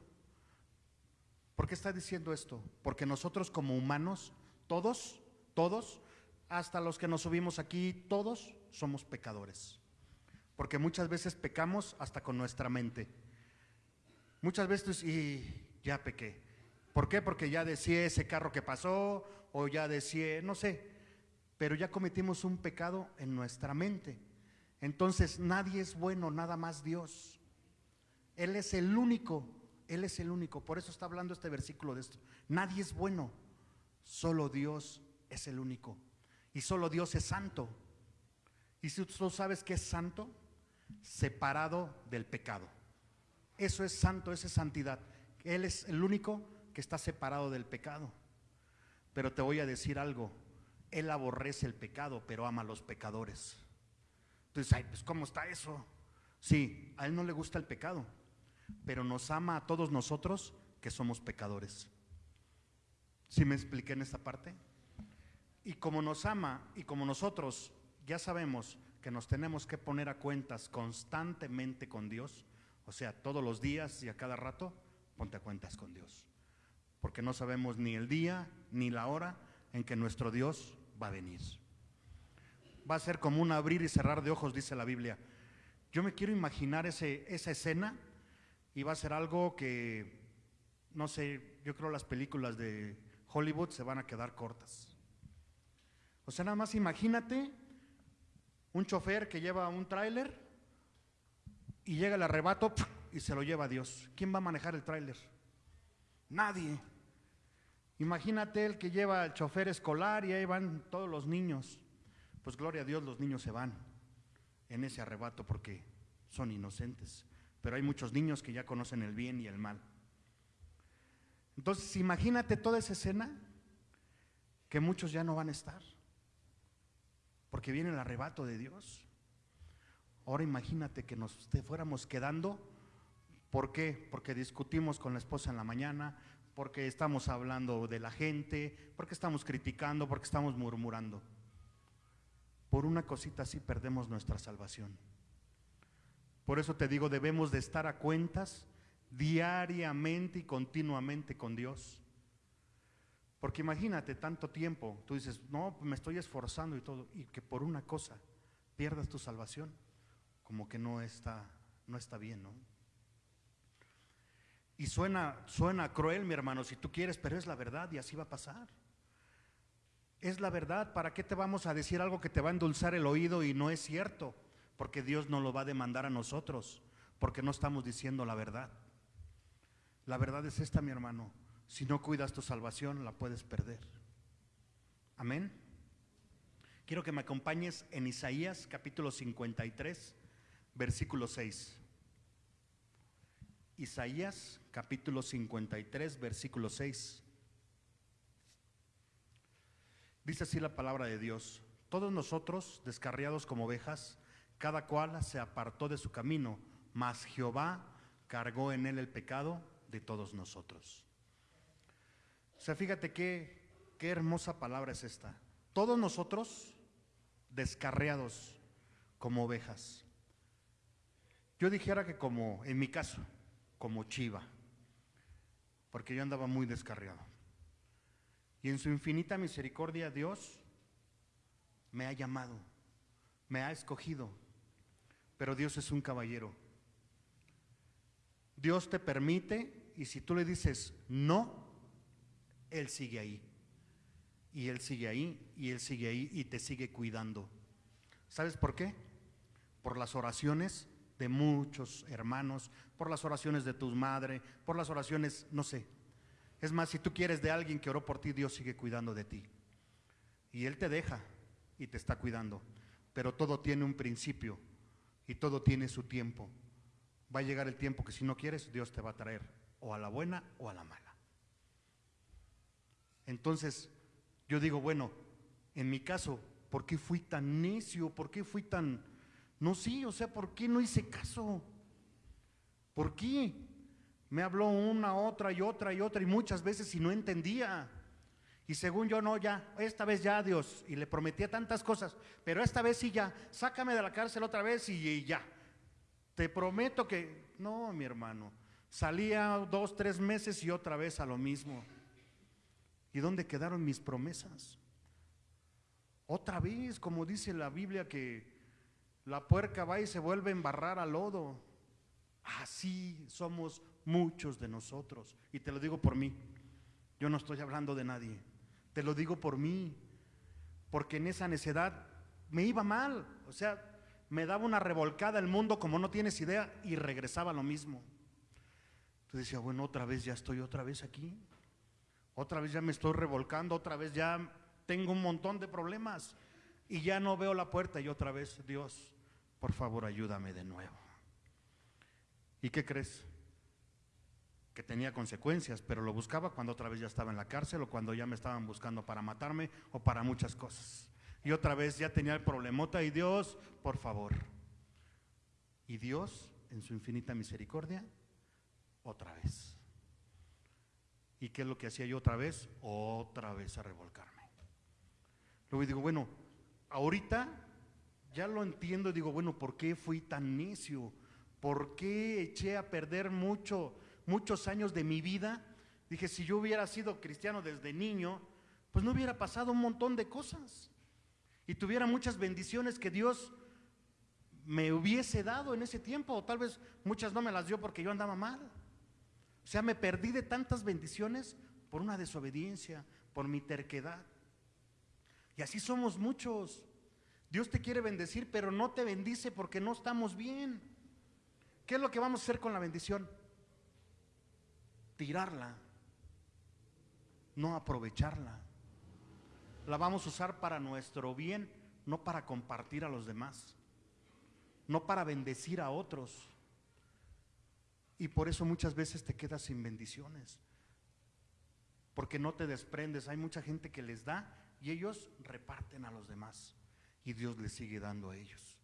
¿Por qué está diciendo esto? Porque nosotros como humanos, todos, todos, hasta los que nos subimos aquí, todos somos pecadores. Porque muchas veces pecamos hasta con nuestra mente. Muchas veces, y ya pequé. ¿Por qué? Porque ya decía ese carro que pasó, o ya decía, no sé, pero ya cometimos un pecado en nuestra mente. Entonces nadie es bueno, nada más Dios. Él es el único, Él es el único. Por eso está hablando este versículo de esto. Nadie es bueno, solo Dios es el único. Y solo Dios es santo. Y si tú sabes que es santo, separado del pecado. Eso es santo, esa es santidad. Él es el único que está separado del pecado. Pero te voy a decir algo, Él aborrece el pecado, pero ama a los pecadores. Entonces, ay, pues ¿cómo está eso? Sí, a Él no le gusta el pecado, pero nos ama a todos nosotros que somos pecadores. ¿Sí me expliqué en esta parte? Y como nos ama y como nosotros ya sabemos que nos tenemos que poner a cuentas constantemente con Dios, o sea, todos los días y a cada rato, ponte a cuentas con Dios. Porque no sabemos ni el día ni la hora en que nuestro Dios va a venir. Va a ser como un abrir y cerrar de ojos, dice la Biblia. Yo me quiero imaginar ese, esa escena y va a ser algo que, no sé, yo creo las películas de Hollywood se van a quedar cortas. O sea, nada más imagínate un chofer que lleva un tráiler y llega el arrebato y se lo lleva a Dios. ¿Quién va a manejar el tráiler? Nadie. Imagínate el que lleva el chofer escolar y ahí van todos los niños. Pues gloria a Dios, los niños se van en ese arrebato porque son inocentes. Pero hay muchos niños que ya conocen el bien y el mal. Entonces, imagínate toda esa escena que muchos ya no van a estar. Porque viene el arrebato de Dios. Ahora imagínate que nos fuéramos quedando. ¿Por qué? Porque discutimos con la esposa en la mañana, porque estamos hablando de la gente, porque estamos criticando, porque estamos murmurando. Por una cosita así perdemos nuestra salvación. Por eso te digo, debemos de estar a cuentas diariamente y continuamente con Dios. Porque imagínate tanto tiempo, tú dices, no, me estoy esforzando y todo, y que por una cosa pierdas tu salvación, como que no está, no está bien, ¿no? Y suena, suena cruel, mi hermano, si tú quieres, pero es la verdad y así va a pasar. Es la verdad, ¿para qué te vamos a decir algo que te va a endulzar el oído y no es cierto? Porque Dios no lo va a demandar a nosotros, porque no estamos diciendo la verdad. La verdad es esta, mi hermano. Si no cuidas tu salvación, la puedes perder. Amén. Quiero que me acompañes en Isaías capítulo 53, versículo 6. Isaías capítulo 53, versículo 6. Dice así la palabra de Dios. Todos nosotros, descarriados como ovejas, cada cual se apartó de su camino, mas Jehová cargó en él el pecado de todos nosotros. O sea, fíjate qué, qué hermosa palabra es esta. Todos nosotros descarriados como ovejas. Yo dijera que como, en mi caso, como chiva, porque yo andaba muy descarriado. Y en su infinita misericordia Dios me ha llamado, me ha escogido, pero Dios es un caballero. Dios te permite y si tú le dices no, Él sigue ahí. Y Él sigue ahí, y Él sigue ahí, y te sigue cuidando. ¿Sabes por qué? Por las oraciones de muchos hermanos, por las oraciones de tu madre, por las oraciones, no sé. Es más, si tú quieres de alguien que oró por ti, Dios sigue cuidando de ti. Y Él te deja y te está cuidando. Pero todo tiene un principio y todo tiene su tiempo. Va a llegar el tiempo que si no quieres, Dios te va a traer o a la buena o a la mala. Entonces, yo digo, bueno, en mi caso, ¿por qué fui tan necio? ¿Por qué fui tan... No, sí, o sea, ¿por qué no hice caso? ¿Por qué? Me habló una, otra y otra y otra y muchas veces y no entendía. Y según yo, no, ya, esta vez ya, Dios. Y le prometía tantas cosas, pero esta vez sí ya, sácame de la cárcel otra vez y, ya. Te prometo que, no, mi hermano, salía dos, tres meses y otra vez a lo mismo. ¿Y dónde quedaron mis promesas? Otra vez, como dice la Biblia, que la puerca va y se vuelve a embarrar al lodo. Así somos muchos de nosotros. Y te lo digo por mí. Yo no estoy hablando de nadie. Te lo digo por mí. Porque en esa necedad me iba mal. O sea, me daba una revolcada el mundo como no tienes idea y regresaba lo mismo. Entonces decía, bueno, otra vez ya estoy otra vez aquí. Otra vez ya me estoy revolcando, otra vez ya tengo un montón de problemas y ya no veo la puerta y otra vez, Dios, por favor, ayúdame de nuevo. ¿Y qué crees? Que tenía consecuencias, pero lo buscaba cuando otra vez ya estaba en la cárcel o cuando ya me estaban buscando para matarme o para muchas cosas. Y otra vez ya tenía el problemota y Dios, por favor. Y Dios, en su infinita misericordia, otra vez. ¿Y qué es lo que hacía yo otra vez? Otra vez a revolcarme. Luego digo, bueno, ahorita ya lo entiendo digo, bueno, ¿por qué fui tan necio? ¿Por qué eché a perder mucho, muchos años de mi vida? Dije, si yo hubiera sido cristiano desde niño, pues no hubiera pasado un montón de cosas. Y tuviera muchas bendiciones que Dios me hubiese dado en ese tiempo, o tal vez muchas no me las dio porque yo andaba mal. O sea, me perdí de tantas bendiciones por una desobediencia, por mi terquedad. Y así somos muchos. Dios te quiere bendecir, pero no te bendice porque no estamos bien. ¿Qué es lo que vamos a hacer con la bendición? Tirarla, no aprovecharla. La vamos a usar para nuestro bien, no para compartir a los demás, no para bendecir a otros. Y por eso muchas veces te quedas sin bendiciones. Porque no te desprendes. Hay mucha gente que les da y ellos reparten a los demás. Y Dios les sigue dando a ellos.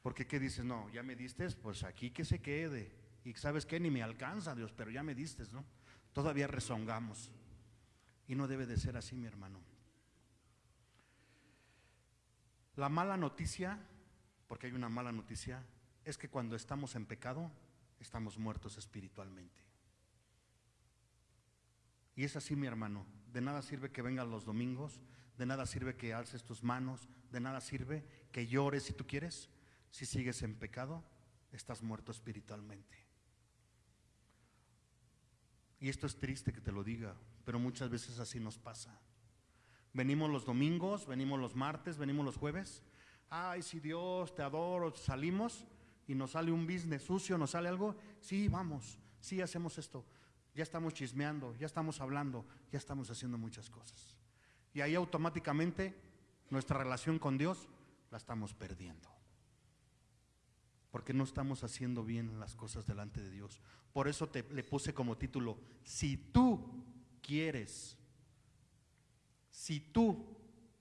Porque ¿qué dices? No, ya me diste, pues aquí que se quede. Y sabes qué, ni me alcanza Dios, pero ya me diste, ¿no? Todavía rezongamos. Y no debe de ser así, mi hermano. La mala noticia, porque hay una mala noticia, es que cuando estamos en pecado, estamos muertos espiritualmente. Y es así, mi hermano. De nada sirve que vengas los domingos, de nada sirve que alces tus manos, de nada sirve que llores si tú quieres. Si sigues en pecado, estás muerto espiritualmente. Y esto es triste que te lo diga, pero muchas veces así nos pasa. Venimos los domingos, venimos los martes, venimos los jueves. Ay, si Dios te adoro, salimos y nos sale un business sucio, nos sale algo. Sí, vamos, sí hacemos esto. Ya estamos chismeando, ya estamos hablando, ya estamos haciendo muchas cosas. Y ahí automáticamente nuestra relación con Dios la estamos perdiendo. Porque no estamos haciendo bien las cosas delante de Dios. Por eso te le puse como título, si tú quieres, si tú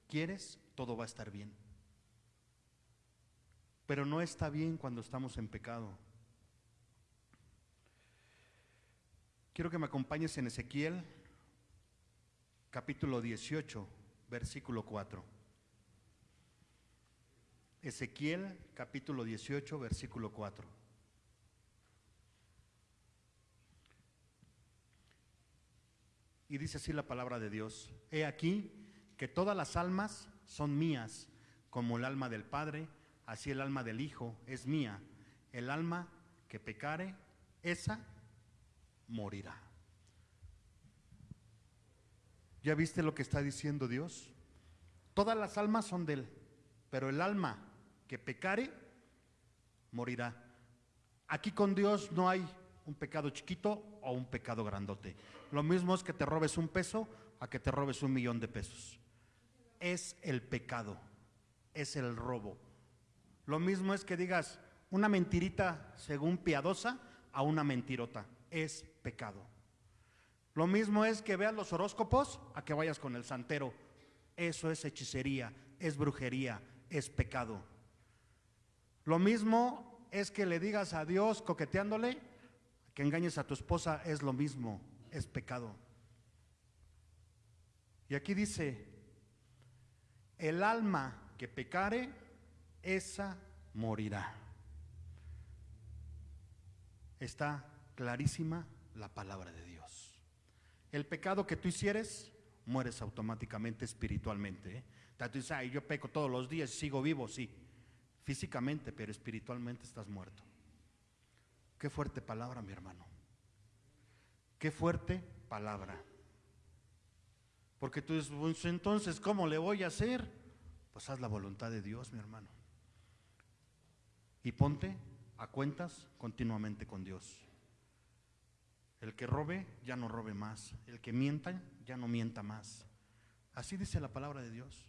quieres, todo va a estar bien. Pero no está bien cuando estamos en pecado. Quiero que me acompañes en Ezequiel capítulo 18, versículo 4. Ezequiel capítulo 18, versículo 4. Y dice así la palabra de Dios. He aquí que todas las almas son mías, como el alma del Padre, así el alma del Hijo es mía. El alma que pecare, esa morirá. ¿Ya viste lo que está diciendo Dios? Todas las almas son de Él, pero el alma que pecare, morirá. Aquí con Dios no hay un pecado chiquito o un pecado grandote. Lo mismo es que te robes un peso a que te robes un millón de pesos. es el pecado, es el robo. Lo mismo es que digas una mentirita según piadosa a una mentirota, es pecado. Lo mismo es que veas los horóscopos a que vayas con el santero. Eso es hechicería, es brujería, es pecado. Lo mismo es que le digas a Dios coqueteándole, que engañes a tu esposa, es lo mismo, es pecado. Y aquí dice, el alma que pecare, esa morirá. Está clarísima la palabra de Dios. El pecado que tú hicieres, mueres automáticamente espiritualmente. ¿eh? Tú dices, "Ay, yo peco todos los días y sigo vivo, sí, físicamente, pero espiritualmente estás muerto. Qué fuerte palabra, mi hermano. Qué fuerte palabra. Porque tú dices, "Pues, entonces, ¿cómo le voy a hacer? Pues haz la voluntad de Dios, mi hermano. Y ponte a cuentas continuamente con Dios. El que robe, ya no robe más. El que mienta, ya no mienta más. Así dice la palabra de Dios.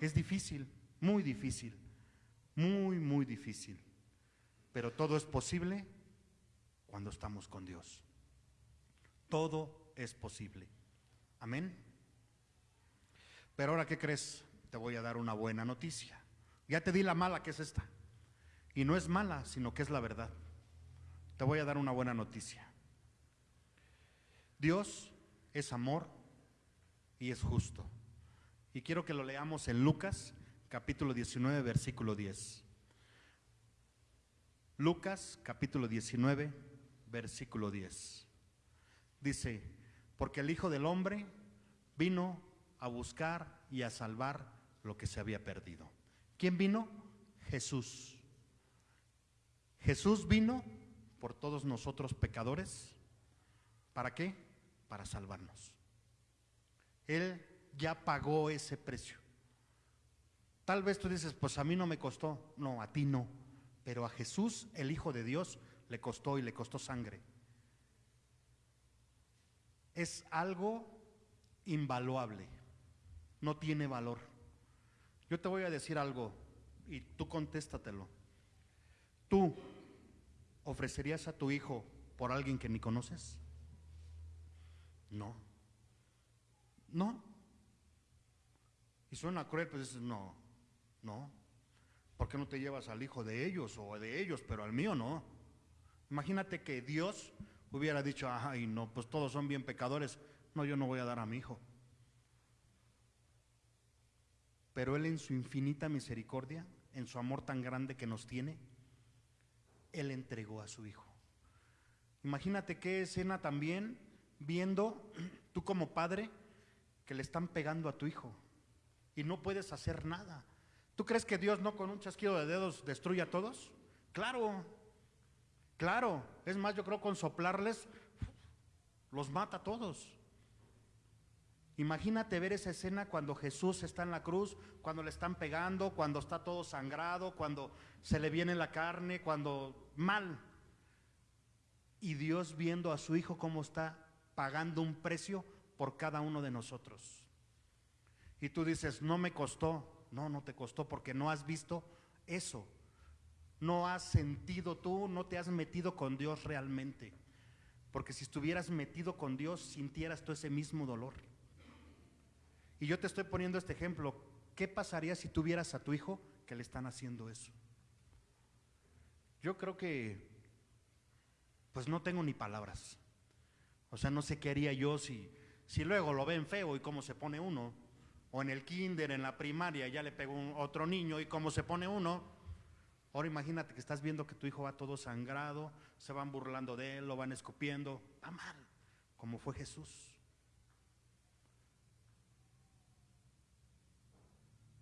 Es difícil, muy difícil, muy, muy difícil. Pero todo es posible cuando estamos con Dios. Todo es posible. Amén. Pero ahora, ¿qué crees? Te voy a dar una buena noticia. Ya te di la mala que es esta. Y no es mala, sino que es la verdad. Te voy a dar una buena noticia. Dios es amor y es justo. Y quiero que lo leamos en Lucas capítulo 19, versículo 10. Lucas capítulo 19, versículo 10. Dice, porque el Hijo del Hombre vino a buscar y a salvar lo que se había perdido. ¿Quién vino? Jesús. Jesús vino por todos nosotros pecadores. ¿Para qué? Para salvarnos. Él ya pagó ese precio. Tal vez tú dices, pues a mí no me costó. No, a ti no. Pero a Jesús, el Hijo de Dios, le costó y le costó sangre. Es algo invaluable. No tiene valor. Yo te voy a decir algo y tú contéstatelo. ¿Tú ofrecerías a tu hijo por alguien que ni conoces? No. No. Y suena cruel, pues dices, no, no. ¿Por qué no te llevas al hijo de ellos o de ellos, pero al mío no? Imagínate que Dios hubiera dicho, ay, no, pues todos son bien pecadores. No, yo no voy a dar a mi hijo. Pero Él en su infinita misericordia, en su amor tan grande que nos tiene, Él entregó a su hijo. Imagínate qué escena también viendo tú como padre que le están pegando a tu hijo y no puedes hacer nada. ¿Tú crees que Dios no con un chasquido de dedos destruye a todos? Claro, claro. Es más, yo creo con soplarles los mata a todos. Imagínate ver esa escena cuando Jesús está en la cruz, cuando le están pegando, cuando está todo sangrado, cuando se le viene la carne, cuando mal. Y Dios viendo a su hijo cómo está pagando un precio por cada uno de nosotros. Y tú dices, no me costó. No, no te costó porque no has visto eso. No has sentido tú, no te has metido con Dios realmente. Porque si estuvieras metido con Dios, sintieras tú ese mismo dolor. Y yo te estoy poniendo este ejemplo. ¿Qué pasaría si tuvieras a tu hijo que le están haciendo eso? Yo creo que, pues no tengo ni palabras. O sea, no sé qué haría yo si, si luego lo ven feo y cómo se pone uno. O en el kinder, en la primaria, ya le pegó un, otro niño y cómo se pone uno. Ahora imagínate que estás viendo que tu hijo va todo sangrado, se van burlando de él, lo van escupiendo. Está mal, como fue Jesús.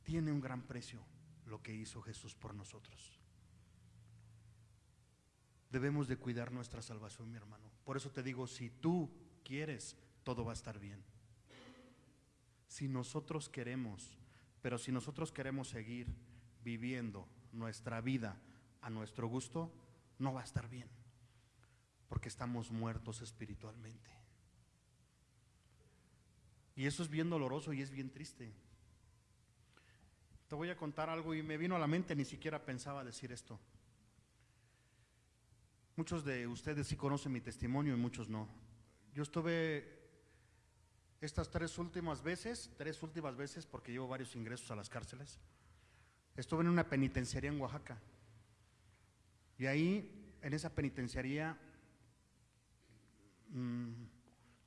Tiene un gran precio lo que hizo Jesús por nosotros. Debemos de cuidar nuestra salvación, mi hermano. Por eso te digo, si tú quieres, todo va a estar bien. Si nosotros queremos, pero si nosotros queremos seguir viviendo nuestra vida a nuestro gusto, no va a estar bien, porque estamos muertos espiritualmente. Y eso es bien doloroso y es bien triste. Te voy a contar algo y me vino a la mente, ni siquiera pensaba decir esto. Muchos de ustedes sí conocen mi testimonio y muchos no. Yo estuve estas tres últimas veces, tres últimas veces, porque llevo varios ingresos a las cárceles, estuve en una penitenciaría en Oaxaca. Y ahí, en esa penitenciaría, mm,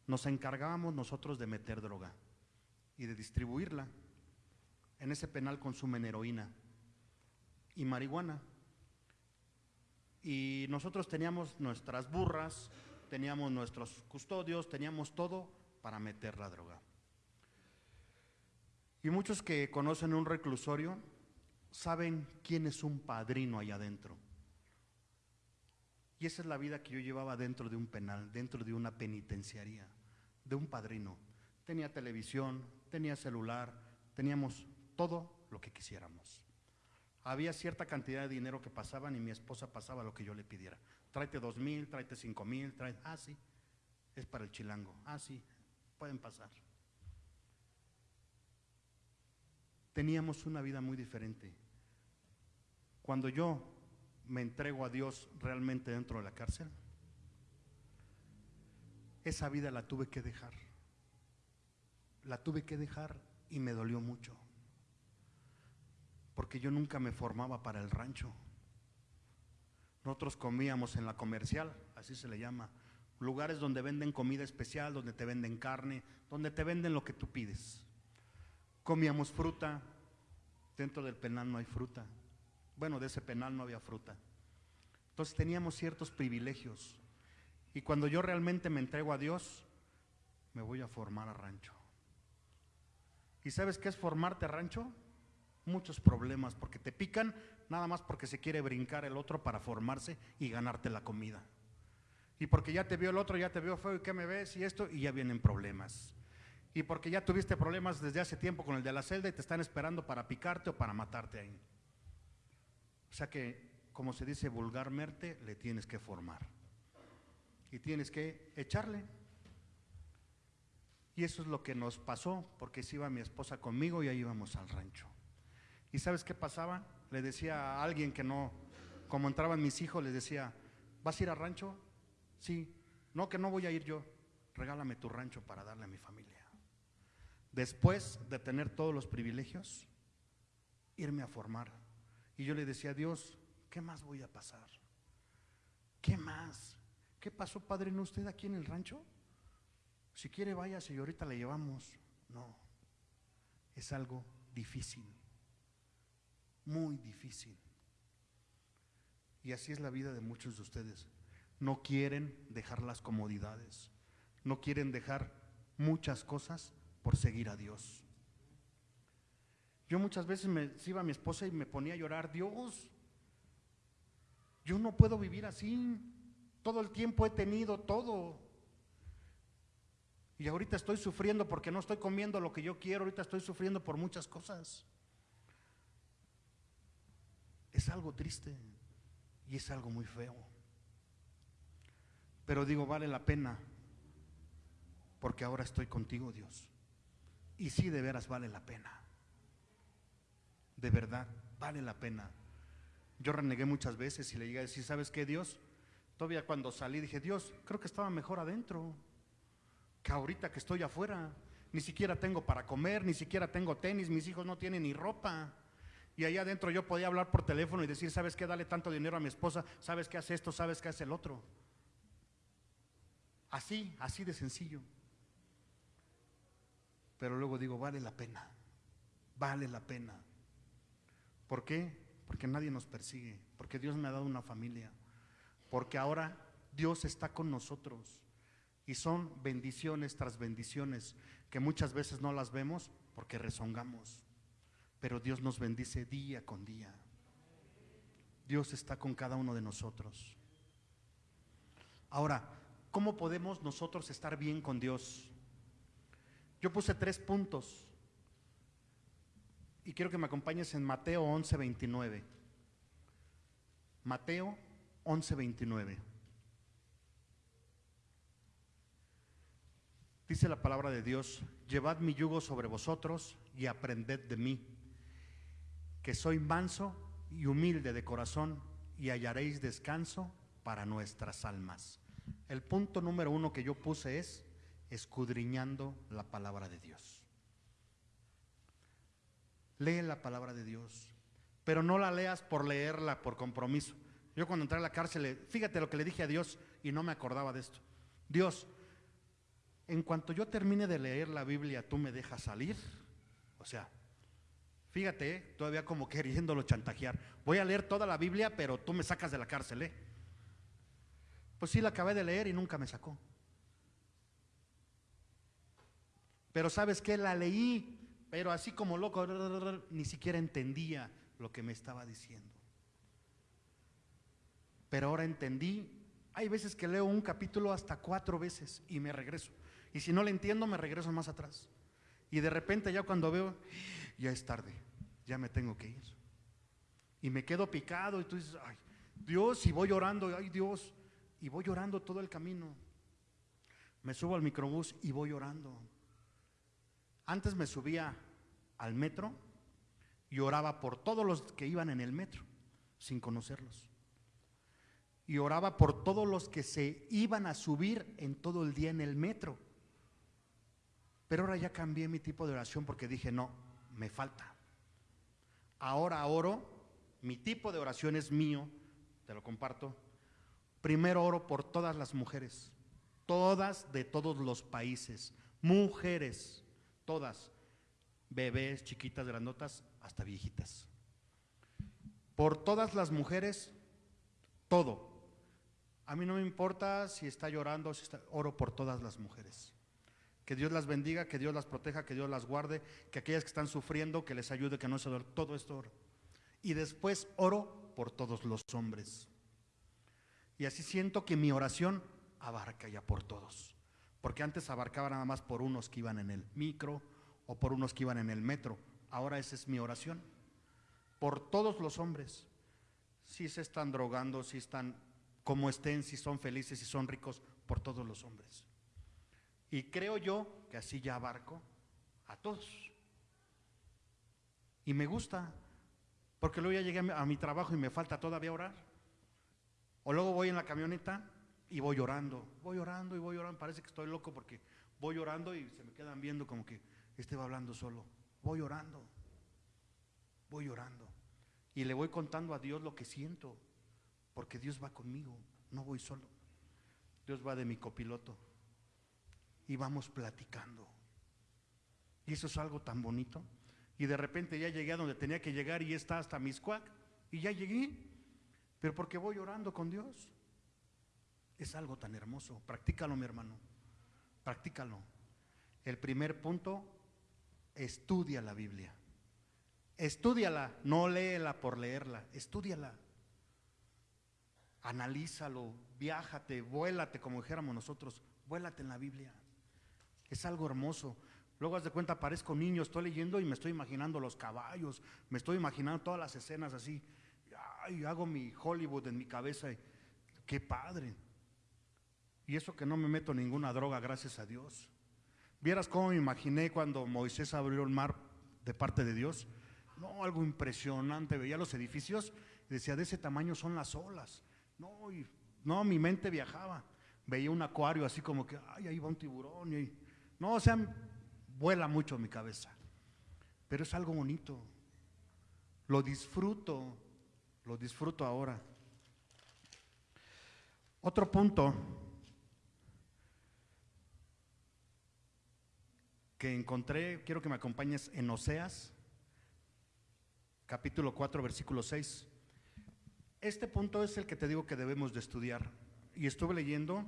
nos encargábamos nosotros de meter droga y de distribuirla. En ese penal consumen heroína y marihuana. Y nosotros teníamos nuestras burras, teníamos nuestros custodios, teníamos todo para meter la droga. Y muchos que conocen un reclusorio saben quién es un padrino allá adentro. Y esa es la vida que yo llevaba dentro de un penal, dentro de una penitenciaría, de un padrino. Tenía televisión, tenía celular, teníamos todo lo que quisiéramos. Había cierta cantidad de dinero que pasaban y mi esposa pasaba lo que yo le pidiera. Tráete dos mil, tráete cinco mil, tráete, ah, sí, es para el chilango, ah, sí, pueden pasar. Teníamos una vida muy diferente. Cuando yo me entrego a Dios realmente dentro de la cárcel, esa vida la tuve que dejar. La tuve que dejar y me dolió mucho. Porque yo nunca me formaba para el rancho. Nosotros comíamos en la comercial, así se le llama, lugares donde venden comida especial, donde te venden carne, donde te venden lo que tú pides. Comíamos fruta, dentro del penal no hay fruta. Bueno, de ese penal no había fruta. Entonces teníamos ciertos privilegios. Y cuando yo realmente me entrego a Dios, me voy a formar a rancho. ¿Y sabes qué es formarte a rancho? Muchos problemas, porque te pican nada más porque se quiere brincar el otro para formarse y ganarte la comida. Y porque ya te vio el otro, ya te vio feo y qué me ves y esto, y ya vienen problemas. Y porque ya tuviste problemas desde hace tiempo con el de la celda y te están esperando para picarte o para matarte ahí. O sea que, como se dice vulgarmente, le tienes que formar. Y tienes que echarle. Y eso es lo que nos pasó, porque si iba mi esposa conmigo y ahí íbamos al rancho. ¿Y sabes qué pasaba? Le decía a alguien que no, como entraban mis hijos, les decía, ¿vas a ir al rancho? Sí, no, que no voy a ir yo. Regálame tu rancho para darle a mi familia. Después de tener todos los privilegios, irme a formar. Y yo le decía a Dios, ¿qué más voy a pasar? ¿Qué más? ¿Qué pasó, padre, en usted aquí en el rancho? Si quiere, váyase y ahorita le llevamos. No, es algo difícil, muy difícil. Y así es la vida de muchos de ustedes no quieren dejar las comodidades, no quieren dejar muchas cosas por seguir a Dios. Yo muchas veces me iba a mi esposa y me ponía a llorar, Dios, yo no puedo vivir así, todo el tiempo he tenido todo. Y ahorita estoy sufriendo porque no estoy comiendo lo que yo quiero, ahorita estoy sufriendo por muchas cosas. Es algo triste y es algo muy feo. Pero digo, vale la pena, porque ahora estoy contigo, Dios. Y sí, de veras vale la pena. De verdad, vale la pena. Yo renegué muchas veces y le llegué a decir, ¿sabes qué, Dios? Todavía cuando salí dije, Dios, creo que estaba mejor adentro que ahorita que estoy afuera. Ni siquiera tengo para comer, ni siquiera tengo tenis, mis hijos no tienen ni ropa. Y ahí adentro yo podía hablar por teléfono y decir, ¿sabes qué? Dale tanto dinero a mi esposa, ¿sabes qué hace esto? ¿Sabes qué hace el otro? Así, así de sencillo. Pero luego digo, vale la pena, vale la pena. ¿Por qué? Porque nadie nos persigue, porque Dios me ha dado una familia, porque ahora Dios está con nosotros. Y son bendiciones tras bendiciones que muchas veces no las vemos porque rezongamos. Pero Dios nos bendice día con día. Dios está con cada uno de nosotros. Ahora, ¿Cómo podemos nosotros estar bien con Dios? Yo puse tres puntos y quiero que me acompañes en Mateo 11, 29. Mateo 11, 29. Dice la palabra de Dios, llevad mi yugo sobre vosotros y aprended de mí, que soy manso y humilde de corazón y hallaréis descanso para nuestras almas. El punto número uno que yo puse es escudriñando la palabra de Dios. Lee la palabra de Dios, pero no la leas por leerla por compromiso. Yo cuando entré a la cárcel, fíjate lo que le dije a Dios y no me acordaba de esto. Dios, en cuanto yo termine de leer la Biblia, ¿tú me dejas salir? O sea, fíjate, todavía como queriéndolo chantajear. Voy a leer toda la Biblia, pero tú me sacas de la cárcel, ¿eh? Pues sí, la acabé de leer y nunca me sacó. Pero sabes qué, la leí, pero así como loco, ni siquiera entendía lo que me estaba diciendo. Pero ahora entendí, hay veces que leo un capítulo hasta cuatro veces y me regreso. Y si no le entiendo, me regreso más atrás. Y de repente ya cuando veo, ya es tarde, ya me tengo que ir. Y me quedo picado y tú dices, ay, Dios, y voy llorando, ay Dios, y voy llorando todo el camino. Me subo al microbús y voy llorando. Antes me subía al metro y oraba por todos los que iban en el metro, sin conocerlos. Y oraba por todos los que se iban a subir en todo el día en el metro. Pero ahora ya cambié mi tipo de oración porque dije, no, me falta. Ahora oro, mi tipo de oración es mío, te lo comparto. Primero oro por todas las mujeres, todas de todos los países, mujeres, todas, bebés, chiquitas, grandotas, hasta viejitas. Por todas las mujeres, todo. A mí no me importa si está llorando, si está, oro por todas las mujeres. Que Dios las bendiga, que Dios las proteja, que Dios las guarde, que aquellas que están sufriendo, que les ayude, que no se duerman. Todo esto oro. Y después oro por todos los hombres. Y así siento que mi oración abarca ya por todos. Porque antes abarcaba nada más por unos que iban en el micro o por unos que iban en el metro. Ahora esa es mi oración. Por todos los hombres. Si se están drogando, si están como estén, si son felices, si son ricos, por todos los hombres. Y creo yo que así ya abarco a todos. Y me gusta, porque luego ya llegué a mi- trabajo y me falta todavía orar. O luego voy en la camioneta y voy llorando, voy llorando y voy llorando. Parece que estoy loco porque voy llorando y se me quedan viendo como que este va hablando solo. Voy llorando, voy llorando. Y le voy contando a Dios lo que siento, porque Dios va conmigo, no voy solo. Dios va de mi copiloto y vamos platicando. Y eso es algo tan bonito. Y de repente ya llegué a donde tenía que llegar y está hasta Miscuac y ya llegué. Pero porque voy orando con Dios. Es algo tan hermoso. Practícalo, mi hermano. Practícalo. El primer punto, estudia la Biblia. Estúdiala, no léela por leerla, estúdiala. Analízalo, viájate, vuélate, como dijéramos nosotros, vuélate en la Biblia. Es algo hermoso. Luego haz de cuenta, parezco niño, estoy leyendo y me estoy imaginando los caballos, me estoy imaginando todas las escenas así. Ay, hago mi Hollywood en mi cabeza. qué padre. Y eso que no me meto ninguna droga, gracias a Dios. Vieras cómo me imaginé cuando Moisés abrió el mar de parte de Dios. No, algo impresionante. Veía los edificios y decía, de ese tamaño son las olas. No, no, mi mente viajaba. Veía un acuario así como que, ay, ahí va un tiburón. y- no, o sea, vuela mucho mi cabeza. Pero es algo bonito. Lo disfruto, lo disfruto ahora. Otro punto que encontré, quiero que me acompañes en Oseas, capítulo 4, versículo 6. Este punto es el que te digo que debemos de estudiar. Y estuve leyendo,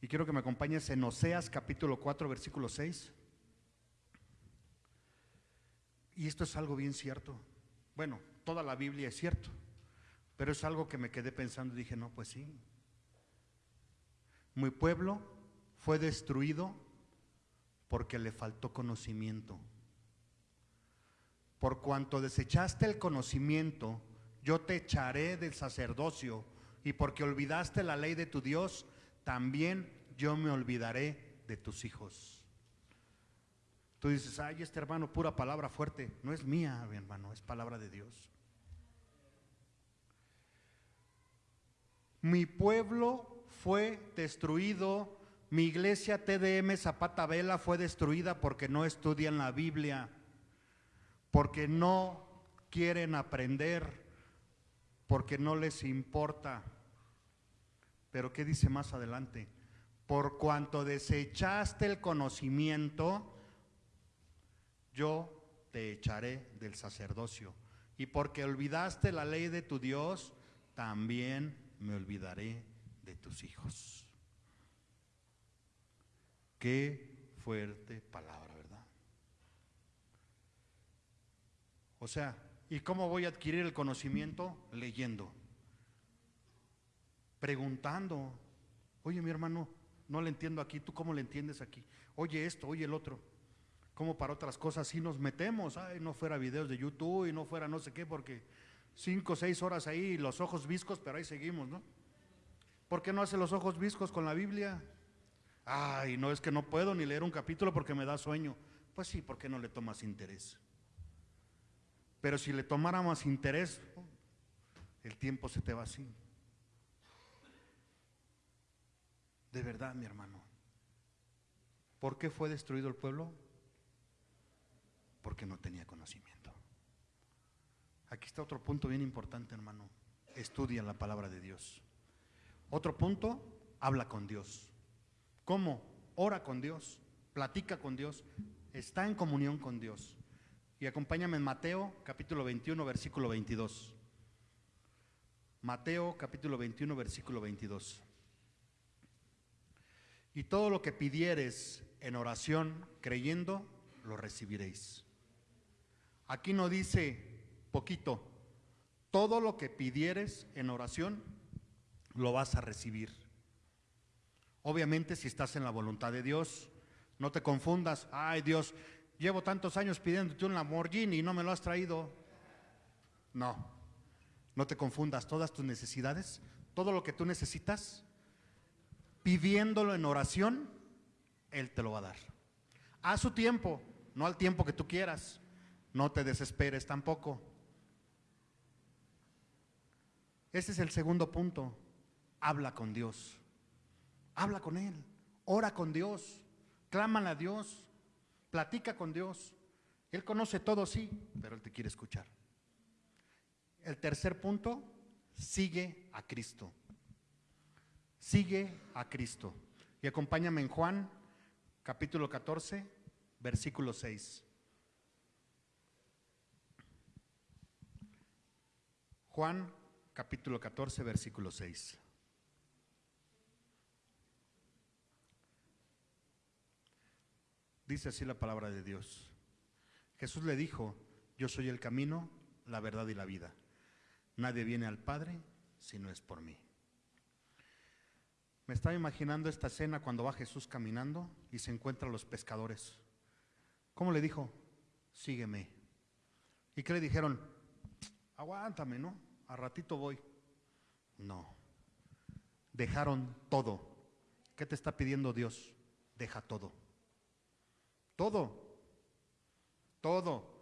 y quiero que me acompañes en Oseas, capítulo 4, versículo 6. Y esto es algo bien cierto. Bueno, toda la Biblia es cierto, pero es algo que me quedé pensando y dije, no, pues sí. Mi pueblo fue destruido porque le faltó conocimiento. Por cuanto desechaste el conocimiento, yo te echaré del sacerdocio, y porque olvidaste la ley de tu Dios, también yo me olvidaré de tus hijos. Tú dices, ay, este hermano, pura palabra fuerte. No es mía, mi hermano, es palabra de Dios. Mi pueblo fue destruido, mi iglesia TDM Zapata Vela fue destruida porque no estudian la Biblia, porque no quieren aprender, porque no les importa. Pero ¿qué dice más adelante? Por cuanto desechaste el conocimiento, yo te echaré del sacerdocio. Y porque olvidaste la ley de tu Dios, también me olvidaré de tus hijos. Qué fuerte palabra, ¿verdad? O sea, ¿y cómo voy a adquirir el conocimiento? Leyendo, preguntando. Oye, mi hermano, no le entiendo aquí, ¿tú cómo le entiendes aquí? Oye esto, oye el otro. Como para otras cosas sí nos metemos, ay, no fuera videos de YouTube y no fuera no sé qué, porque cinco o seis horas ahí, los ojos viscos, pero ahí seguimos, ¿no? ¿Por qué no hace los ojos viscos con la Biblia? Ay, no es que no puedo ni leer un capítulo porque me da sueño. Pues sí, ¿por qué no le tomas interés? Pero si le tomara más interés, el tiempo se te va así. De verdad, mi hermano. ¿Por qué fue destruido el pueblo? Porque no tenía conocimiento. Aquí está otro punto bien importante, hermano. Estudia la palabra de Dios. Otro punto, habla con Dios. ¿Cómo? Ora con Dios, platica con Dios, está en comunión con Dios. Y acompáñame en Mateo capítulo 21, versículo 22. Mateo capítulo 21, versículo 22. Y todo lo que pidieres en oración, creyendo, lo recibiréis. Aquí no dice poquito, todo lo que pidieres en oración, lo vas a recibir. Obviamente si estás en la voluntad de Dios, no te confundas, ay Dios, llevo tantos años pidiéndote un Lamborghini y no me lo has traído. No, no te confundas, todas tus necesidades, todo lo que tú necesitas, pidiéndolo en oración, Él te lo va a dar. A su tiempo, no al tiempo que tú quieras. No te desesperes tampoco. Ese es el segundo punto. Habla con Dios. Habla con Él. Ora con Dios. Clámale a Dios. Platica con Dios. Él conoce todo, sí, pero Él te quiere escuchar. El tercer punto, sigue a Cristo. Sigue a Cristo. Y acompáñame en Juan, capítulo 14, versículo 6. Juan capítulo 14, versículo 6. Dice así la palabra de Dios. Jesús le dijo, yo soy el camino, la verdad y la vida. Nadie viene al Padre si no es por mí. Me estaba imaginando esta escena cuando va Jesús caminando y se encuentra a los pescadores. ¿Cómo le dijo? Sígueme. ¿Y qué le dijeron? Aguántame, ¿no? A ratito voy. No. Dejaron todo. ¿Qué te está pidiendo Dios? Deja todo. Todo. Todo.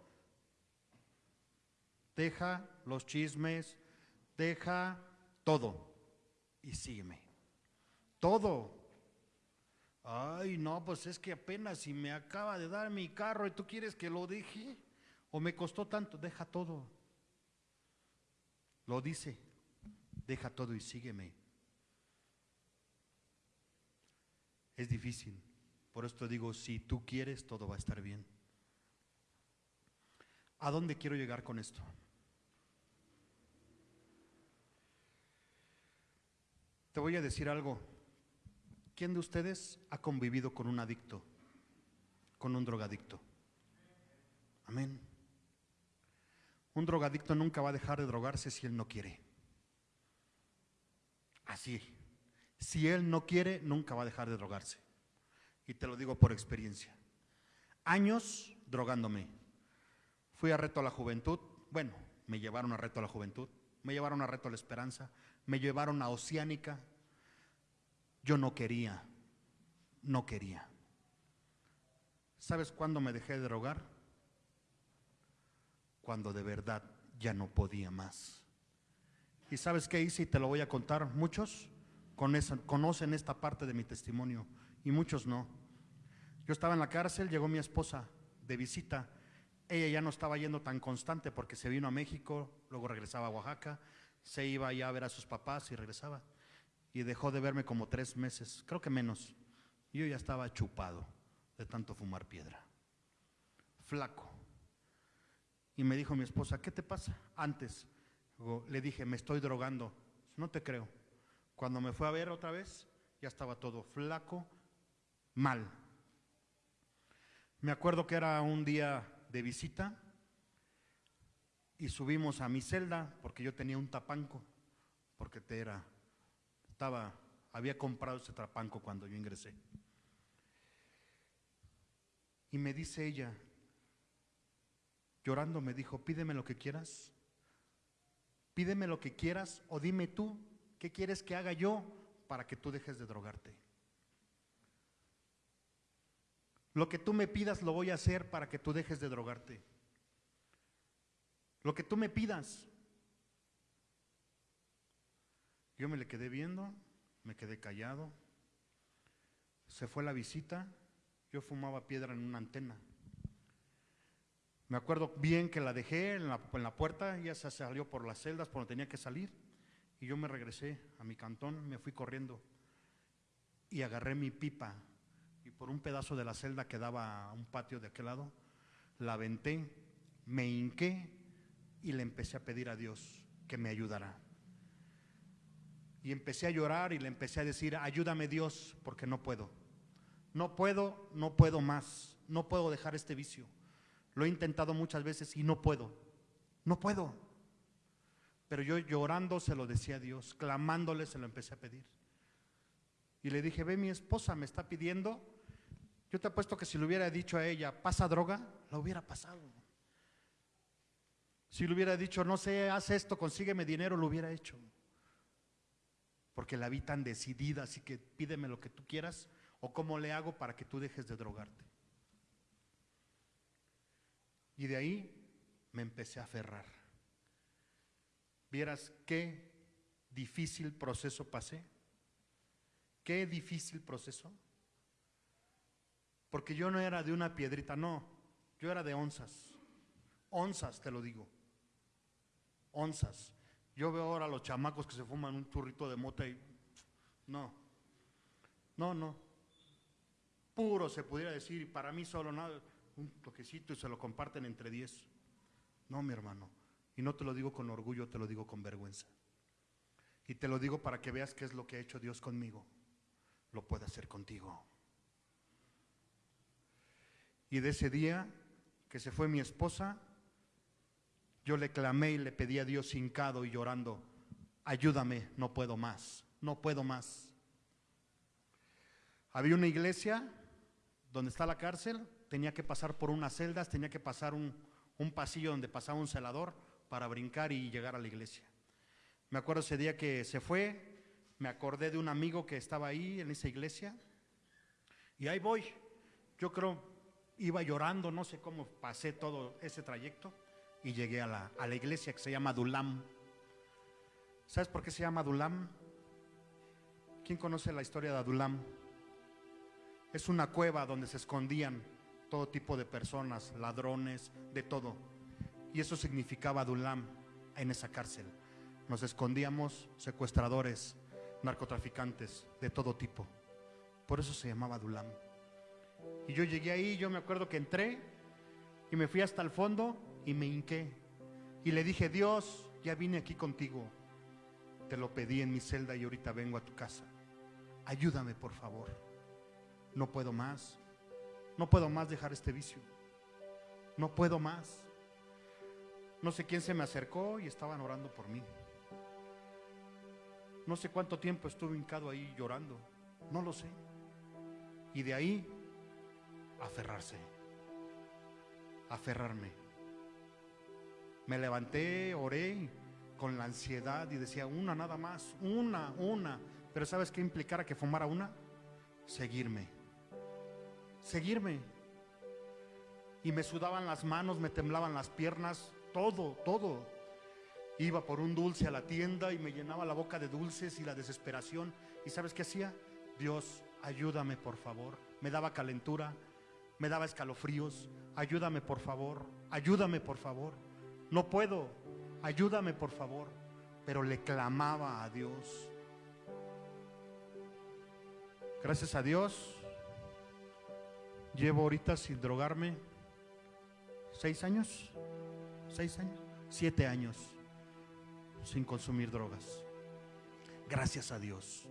Deja los chismes, deja todo y sígueme. Todo. Ay, no, pues es que apenas si me acaba de dar mi carro y tú quieres que lo deje o me costó tanto, deja todo. Lo dice, deja todo y sígueme. Es difícil, por esto digo, si tú quieres, todo va a estar bien. ¿A dónde quiero llegar con esto? Te voy a decir algo. ¿Quién de ustedes ha convivido con un adicto, con un drogadicto? Amén. Un drogadicto nunca va a dejar de drogarse si él no quiere. Así. Si él no quiere, nunca va a dejar de drogarse. Y te lo digo por experiencia. Años drogándome. Fui a Reto a la Juventud. Bueno, me llevaron a Reto a la Juventud. Me llevaron a Reto a la Esperanza. Me llevaron a Oceánica. Yo no quería. No quería. ¿Sabes cuándo me dejé de drogar? Cuando de verdad ya no podía más. ¿Y sabes qué hice? Y te lo voy a contar. Muchos conocen esta parte de mi testimonio y muchos no. Yo estaba en la cárcel, llegó mi esposa de visita. Ella ya no estaba yendo tan constante porque se vino a México, luego regresaba a Oaxaca, se iba ya a ver a sus papás y regresaba. Y dejó de verme como tres meses, creo que menos. Yo ya estaba chupado de tanto fumar piedra, flaco. Y me dijo mi esposa, ¿qué te pasa? Antes le dije, me estoy drogando. No te creo. Cuando me fue a ver otra vez, ya estaba todo flaco, mal. Me acuerdo que era un día de visita y subimos a mi celda porque yo tenía un tapanco, porque te era, estaba, había comprado ese tapanco cuando yo ingresé. Y me dice ella, llorando, me dijo, pídeme lo que quieras, pídeme lo que quieras o dime tú qué quieres que haga yo para que tú dejes de drogarte. Lo que tú me pidas lo voy a hacer para que tú dejes de drogarte. Lo que tú me pidas. Yo me le quedé viendo, me quedé callado. Se fue la visita, yo fumaba piedra en una antena. Me acuerdo bien que la dejé en la, en la puerta, ella se salió por las celdas por donde tenía que salir y yo me regresé a mi cantón, me fui corriendo y agarré mi pipa y por un pedazo de la celda que daba a un patio de aquel lado, la aventé, me hinqué y le empecé a pedir a Dios que me ayudara. Y empecé a llorar y le empecé a decir, ayúdame Dios, porque no puedo. No puedo, no puedo más, no puedo dejar este vicio. Lo he intentado muchas veces y no puedo, no puedo. Pero yo llorando se lo decía a Dios, clamándole se lo empecé a pedir. Y le dije, ve mi esposa me está pidiendo, yo te apuesto que si le hubiera dicho a ella, pasa droga, la hubiera pasado. Si le hubiera dicho, no sé, haz esto, consígueme dinero, lo hubiera hecho. Porque la vi tan decidida, así que pídeme lo que tú quieras o cómo le hago para que tú dejes de drogarte. Y de ahí me empecé a aferrar. Vieras qué difícil proceso pasé. Qué difícil proceso. Porque yo no era de una piedrita, no. Yo era de onzas. Onzas, te lo digo. Onzas. Yo veo ahora los chamacos que se fuman un churrito de mota y... No. No, no. Puro se pudiera decir, para mí solo nada, un toquecito y se lo comparten entre diez. No, mi hermano. Y no te lo digo con orgullo, te lo digo con vergüenza. Y te lo digo para que veas qué es lo que ha hecho Dios conmigo. Lo puede hacer contigo. Y de ese día que se fue mi esposa, yo le clamé y le pedí a Dios hincado y llorando, ayúdame, no puedo más, no puedo más. Había una iglesia donde está la cárcel, tenía que pasar por unas celdas, tenía que pasar un, un pasillo donde pasaba un celador para brincar y llegar a la iglesia. Me acuerdo ese día que se fue, me acordé de un amigo que estaba ahí en esa iglesia y ahí voy. Yo creo iba llorando, no sé cómo pasé todo ese trayecto y llegué a la, a la iglesia que se llama Dulam. ¿Sabes por qué se llama Dulam? ¿Quién conoce la historia de Adulam? Es una cueva donde se escondían todo tipo de personas, ladrones, de todo. Y eso significaba Adulam en esa cárcel. Nos escondíamos secuestradores, narcotraficantes, de todo tipo. Por eso se llamaba Adulam. Y yo llegué ahí, yo me acuerdo que entré y me fui hasta el fondo y me hinqué. Y le dije, Dios, ya vine aquí contigo. Te lo pedí en mi celda y ahorita vengo a tu casa. Ayúdame, por favor. No puedo más. No puedo más dejar este vicio. No puedo más. No sé quién se me acercó y estaban orando por mí. No sé cuánto tiempo estuve hincado ahí llorando. No lo sé. Y de ahí, aferrarse. Aferrarme. Me levanté, oré con la ansiedad y decía, una nada más, una, una. Pero ¿sabes qué implicara que fumara una? Seguirme. Seguirme. y me sudaban las manos, me temblaban las piernas, todo, todo. Iba por un dulce a la tienda y me llenaba la boca de dulces y la desesperación. ¿Y sabes qué hacía? Dios, ayúdame por favor. Me daba calentura, me daba escalofríos. Ayúdame por favor, ayúdame por favor. No puedo, ayúdame por favor. Pero le clamaba a Dios. Gracias a Dios, llevo ahorita sin drogarme seis años, seis años, siete años sin consumir drogas. Gracias a Dios.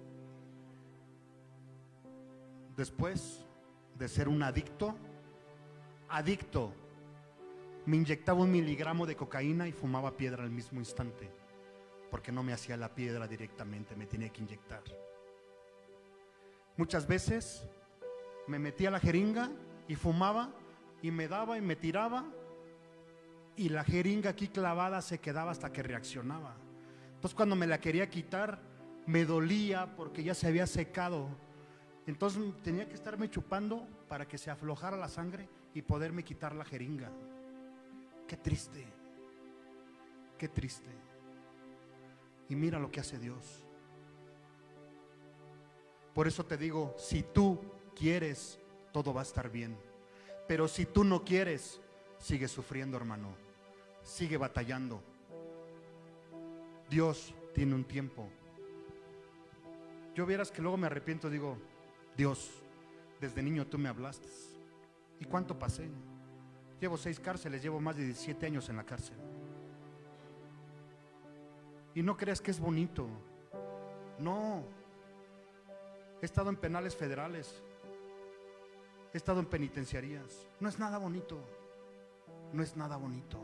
Después de ser un adicto, adicto, me inyectaba un miligramo de cocaína y fumaba piedra al mismo instante, porque no me hacía la piedra directamente, me tenía que inyectar. Muchas veces me metía la jeringa y fumaba y me daba y me tiraba y la jeringa aquí clavada se quedaba hasta que reaccionaba. Entonces cuando me la quería quitar me dolía porque ya se había secado. Entonces tenía que estarme chupando para que se aflojara la sangre y poderme quitar la jeringa. Qué triste, qué triste. Y mira lo que hace Dios. Por eso te digo, si tú quieres, todo va a estar bien. Pero si tú no quieres, sigue sufriendo, hermano. Sigue batallando. Dios tiene un tiempo. Yo vieras que luego me arrepiento, digo, Dios, desde niño tú me hablaste. ¿Y cuánto pasé? Llevo seis cárceles, llevo más de 17 años en la cárcel. Y no creas que es bonito. No. He estado en penales federales. He estado en penitenciarías. No es nada bonito. No es nada bonito.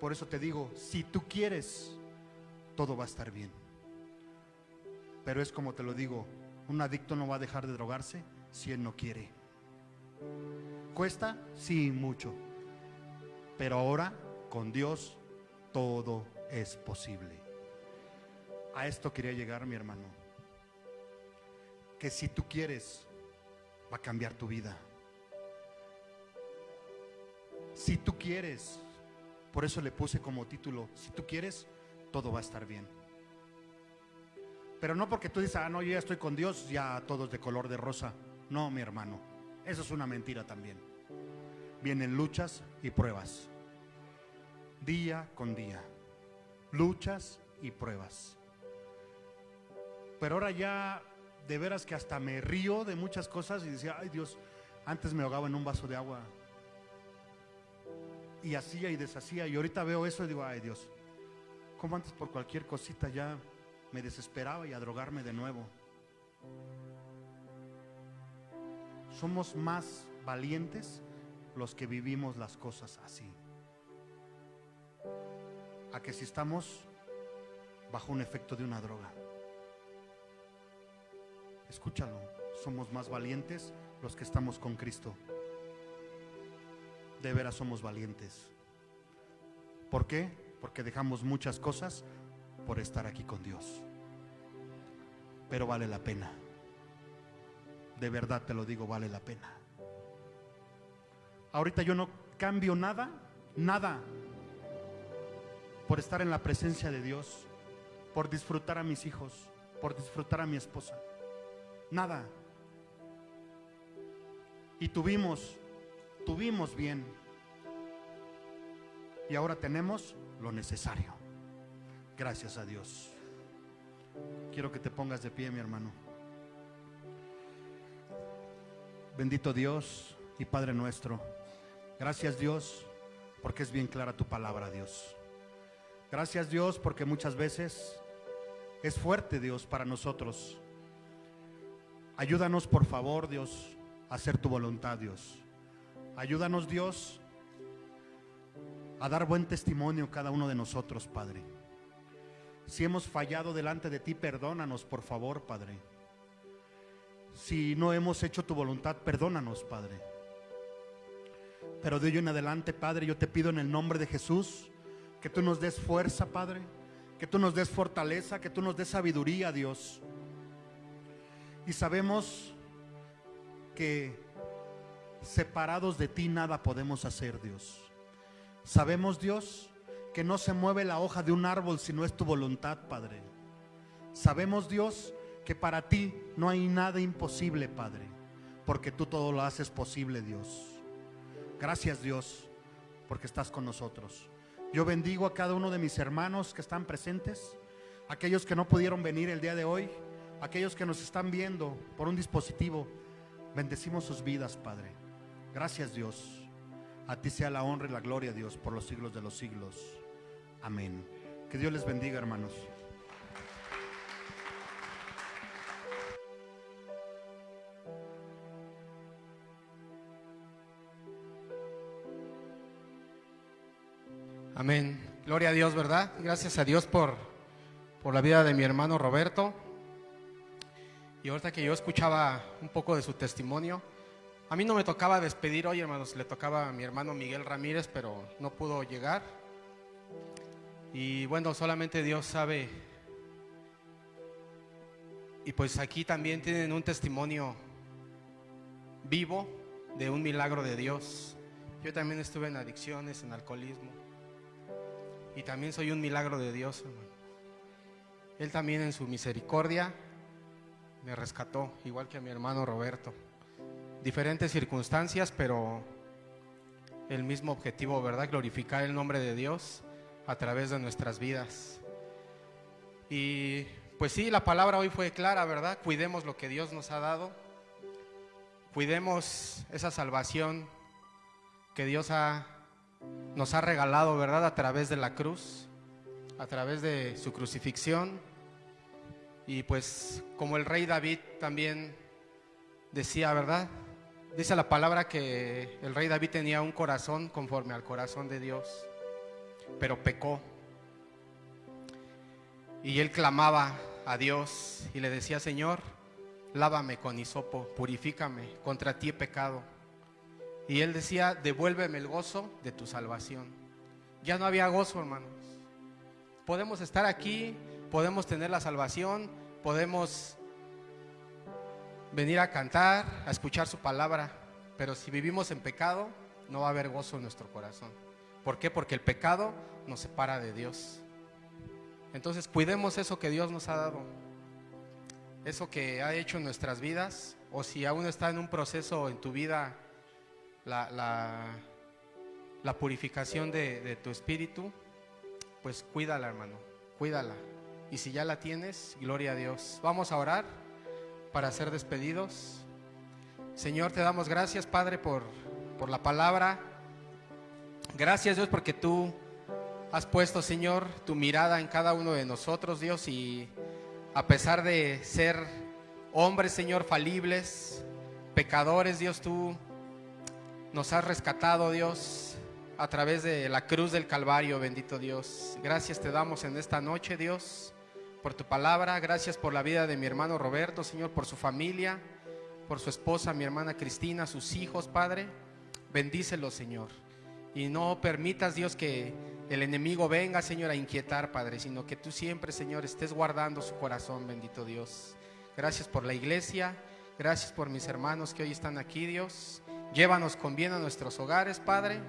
Por eso te digo, si tú quieres, todo va a estar bien. Pero es como te lo digo, un adicto no va a dejar de drogarse si él no quiere. ¿Cuesta? Sí, mucho. Pero ahora, con Dios, todo es posible. A esto quería llegar, mi hermano. Que si tú quieres, va a cambiar tu vida. Si tú quieres, por eso le puse como título, si tú quieres, todo va a estar bien. Pero no porque tú dices, ah, no, yo ya estoy con Dios, ya todos de color de rosa. No, mi hermano, eso es una mentira también. Vienen luchas y pruebas, día con día, luchas y pruebas. Pero ahora ya de veras que hasta me río de muchas cosas y decía, ay Dios, antes me ahogaba en un vaso de agua. Y hacía y deshacía. Y ahorita veo eso y digo, ay Dios, como antes por cualquier cosita ya me desesperaba y a drogarme de nuevo. Somos más valientes los que vivimos las cosas así. A que si estamos bajo un efecto de una droga. Escúchalo, somos más valientes los que estamos con Cristo. De veras somos valientes. ¿Por qué? Porque dejamos muchas cosas por estar aquí con Dios. Pero vale la pena. De verdad te lo digo, vale la pena. Ahorita yo no cambio nada, nada, por estar en la presencia de Dios, por disfrutar a mis hijos, por disfrutar a mi esposa. Nada. Y tuvimos, tuvimos bien. Y ahora tenemos lo necesario. Gracias a Dios. Quiero que te pongas de pie, mi hermano. Bendito Dios y Padre nuestro. Gracias Dios porque es bien clara tu palabra, Dios. Gracias Dios porque muchas veces es fuerte, Dios, para nosotros. Ayúdanos, por favor, Dios, a hacer tu voluntad, Dios. Ayúdanos, Dios, a dar buen testimonio cada uno de nosotros, Padre. Si hemos fallado delante de ti, perdónanos, por favor, Padre. Si no hemos hecho tu voluntad, perdónanos, Padre. Pero de hoy en adelante, Padre, yo te pido en el nombre de Jesús que tú nos des fuerza, Padre, que tú nos des fortaleza, que tú nos des sabiduría, Dios. Y sabemos que separados de ti nada podemos hacer, Dios. Sabemos, Dios, que no se mueve la hoja de un árbol si no es tu voluntad, Padre. Sabemos, Dios, que para ti no hay nada imposible, Padre, porque tú todo lo haces posible, Dios. Gracias, Dios, porque estás con nosotros. Yo bendigo a cada uno de mis hermanos que están presentes, aquellos que no pudieron venir el día de hoy, aquellos que nos están viendo por un dispositivo. Bendecimos sus vidas, Padre. Gracias, Dios. A ti sea la honra y la gloria, Dios, por los siglos de los siglos. Amén. Que Dios les bendiga, hermanos. Amén. Gloria a Dios, ¿verdad? Gracias a Dios por, por la vida de mi hermano Roberto. Y ahorita que yo escuchaba un poco de su testimonio, a mí no me tocaba despedir hoy, hermanos, le tocaba a mi hermano Miguel Ramírez, pero no pudo llegar. Y bueno, solamente Dios sabe. Y pues aquí también tienen un testimonio vivo de un milagro de Dios. Yo también estuve en adicciones, en alcoholismo. Y también soy un milagro de Dios, hermano. Él también en su misericordia me rescató, igual que a mi hermano Roberto. Diferentes circunstancias, pero el mismo objetivo, ¿verdad? Glorificar el nombre de Dios a través de nuestras vidas. Y pues sí, la palabra hoy fue clara, ¿verdad? Cuidemos lo que Dios nos ha dado. Cuidemos esa salvación que Dios ha, nos ha regalado, ¿verdad? A través de la cruz, a través de su crucifixión. Y pues como el rey David también decía, ¿verdad? Dice la palabra que el rey David tenía un corazón conforme al corazón de Dios, pero pecó. Y él clamaba a Dios y le decía, Señor, lávame con hisopo, purifícame, contra ti he pecado. Y él decía, devuélveme el gozo de tu salvación. Ya no había gozo, hermanos. Podemos estar aquí, podemos tener la salvación, podemos venir a cantar, a escuchar su palabra, pero si vivimos en pecado, no va a haber gozo en nuestro corazón. ¿Por qué? Porque el pecado nos separa de Dios. Entonces cuidemos eso que Dios nos ha dado, eso que ha hecho en nuestras vidas, o si aún está en un proceso en tu vida la, la, purificación de, de tu espíritu, pues cuídala, hermano, cuídala. Y si ya la tienes, gloria a Dios. Vamos a orar para ser despedidos. Señor, te damos gracias, Padre, por, por la palabra. Gracias, Dios, porque tú has puesto, Señor, tu mirada en cada uno de nosotros, Dios, y a pesar de ser hombres, Señor, falibles, pecadores, Dios, tú nos has rescatado, Dios, a través de la cruz del Calvario, bendito Dios. Gracias te damos en esta noche, Dios, por tu palabra. Gracias por la vida de mi hermano Roberto, Señor, por su familia, por su esposa, mi hermana Cristina, sus hijos, Padre. Bendícelos, Señor. Y no permitas, Dios, que el enemigo venga, Señor, a inquietar, Padre, sino que tú siempre, Señor, estés guardando su corazón, bendito Dios. Gracias por la iglesia. Gracias por mis hermanos que hoy están aquí, Dios. Llévanos con bien a nuestros hogares, Padre.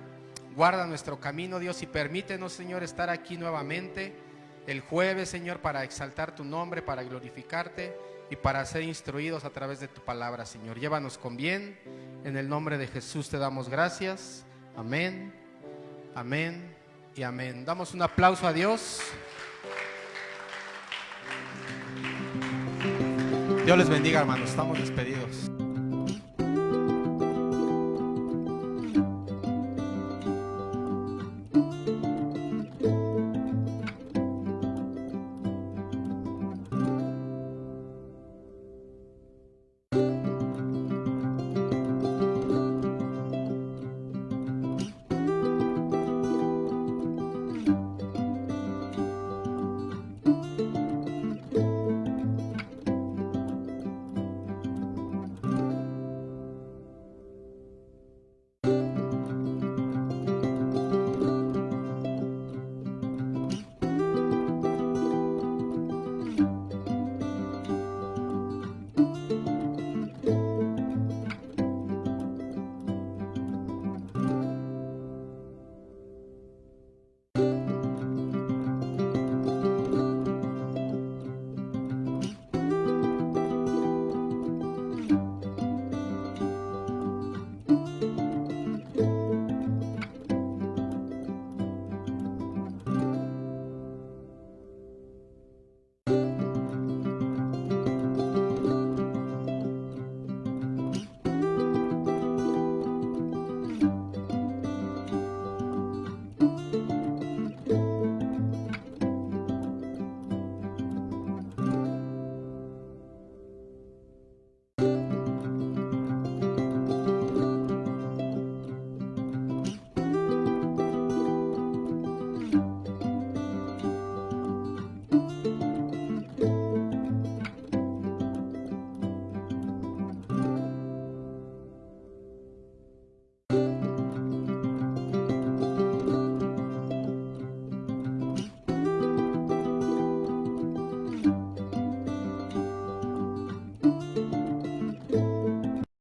Guarda nuestro camino, Dios, y permítenos, Señor, estar aquí nuevamente el jueves, Señor, para exaltar tu nombre, para glorificarte y para ser instruidos a través de tu palabra, Señor. Llévanos con bien. En el nombre de Jesús te damos gracias. Amén, amén y amén. Damos un aplauso a Dios. Dios les bendiga, hermanos. Estamos despedidos.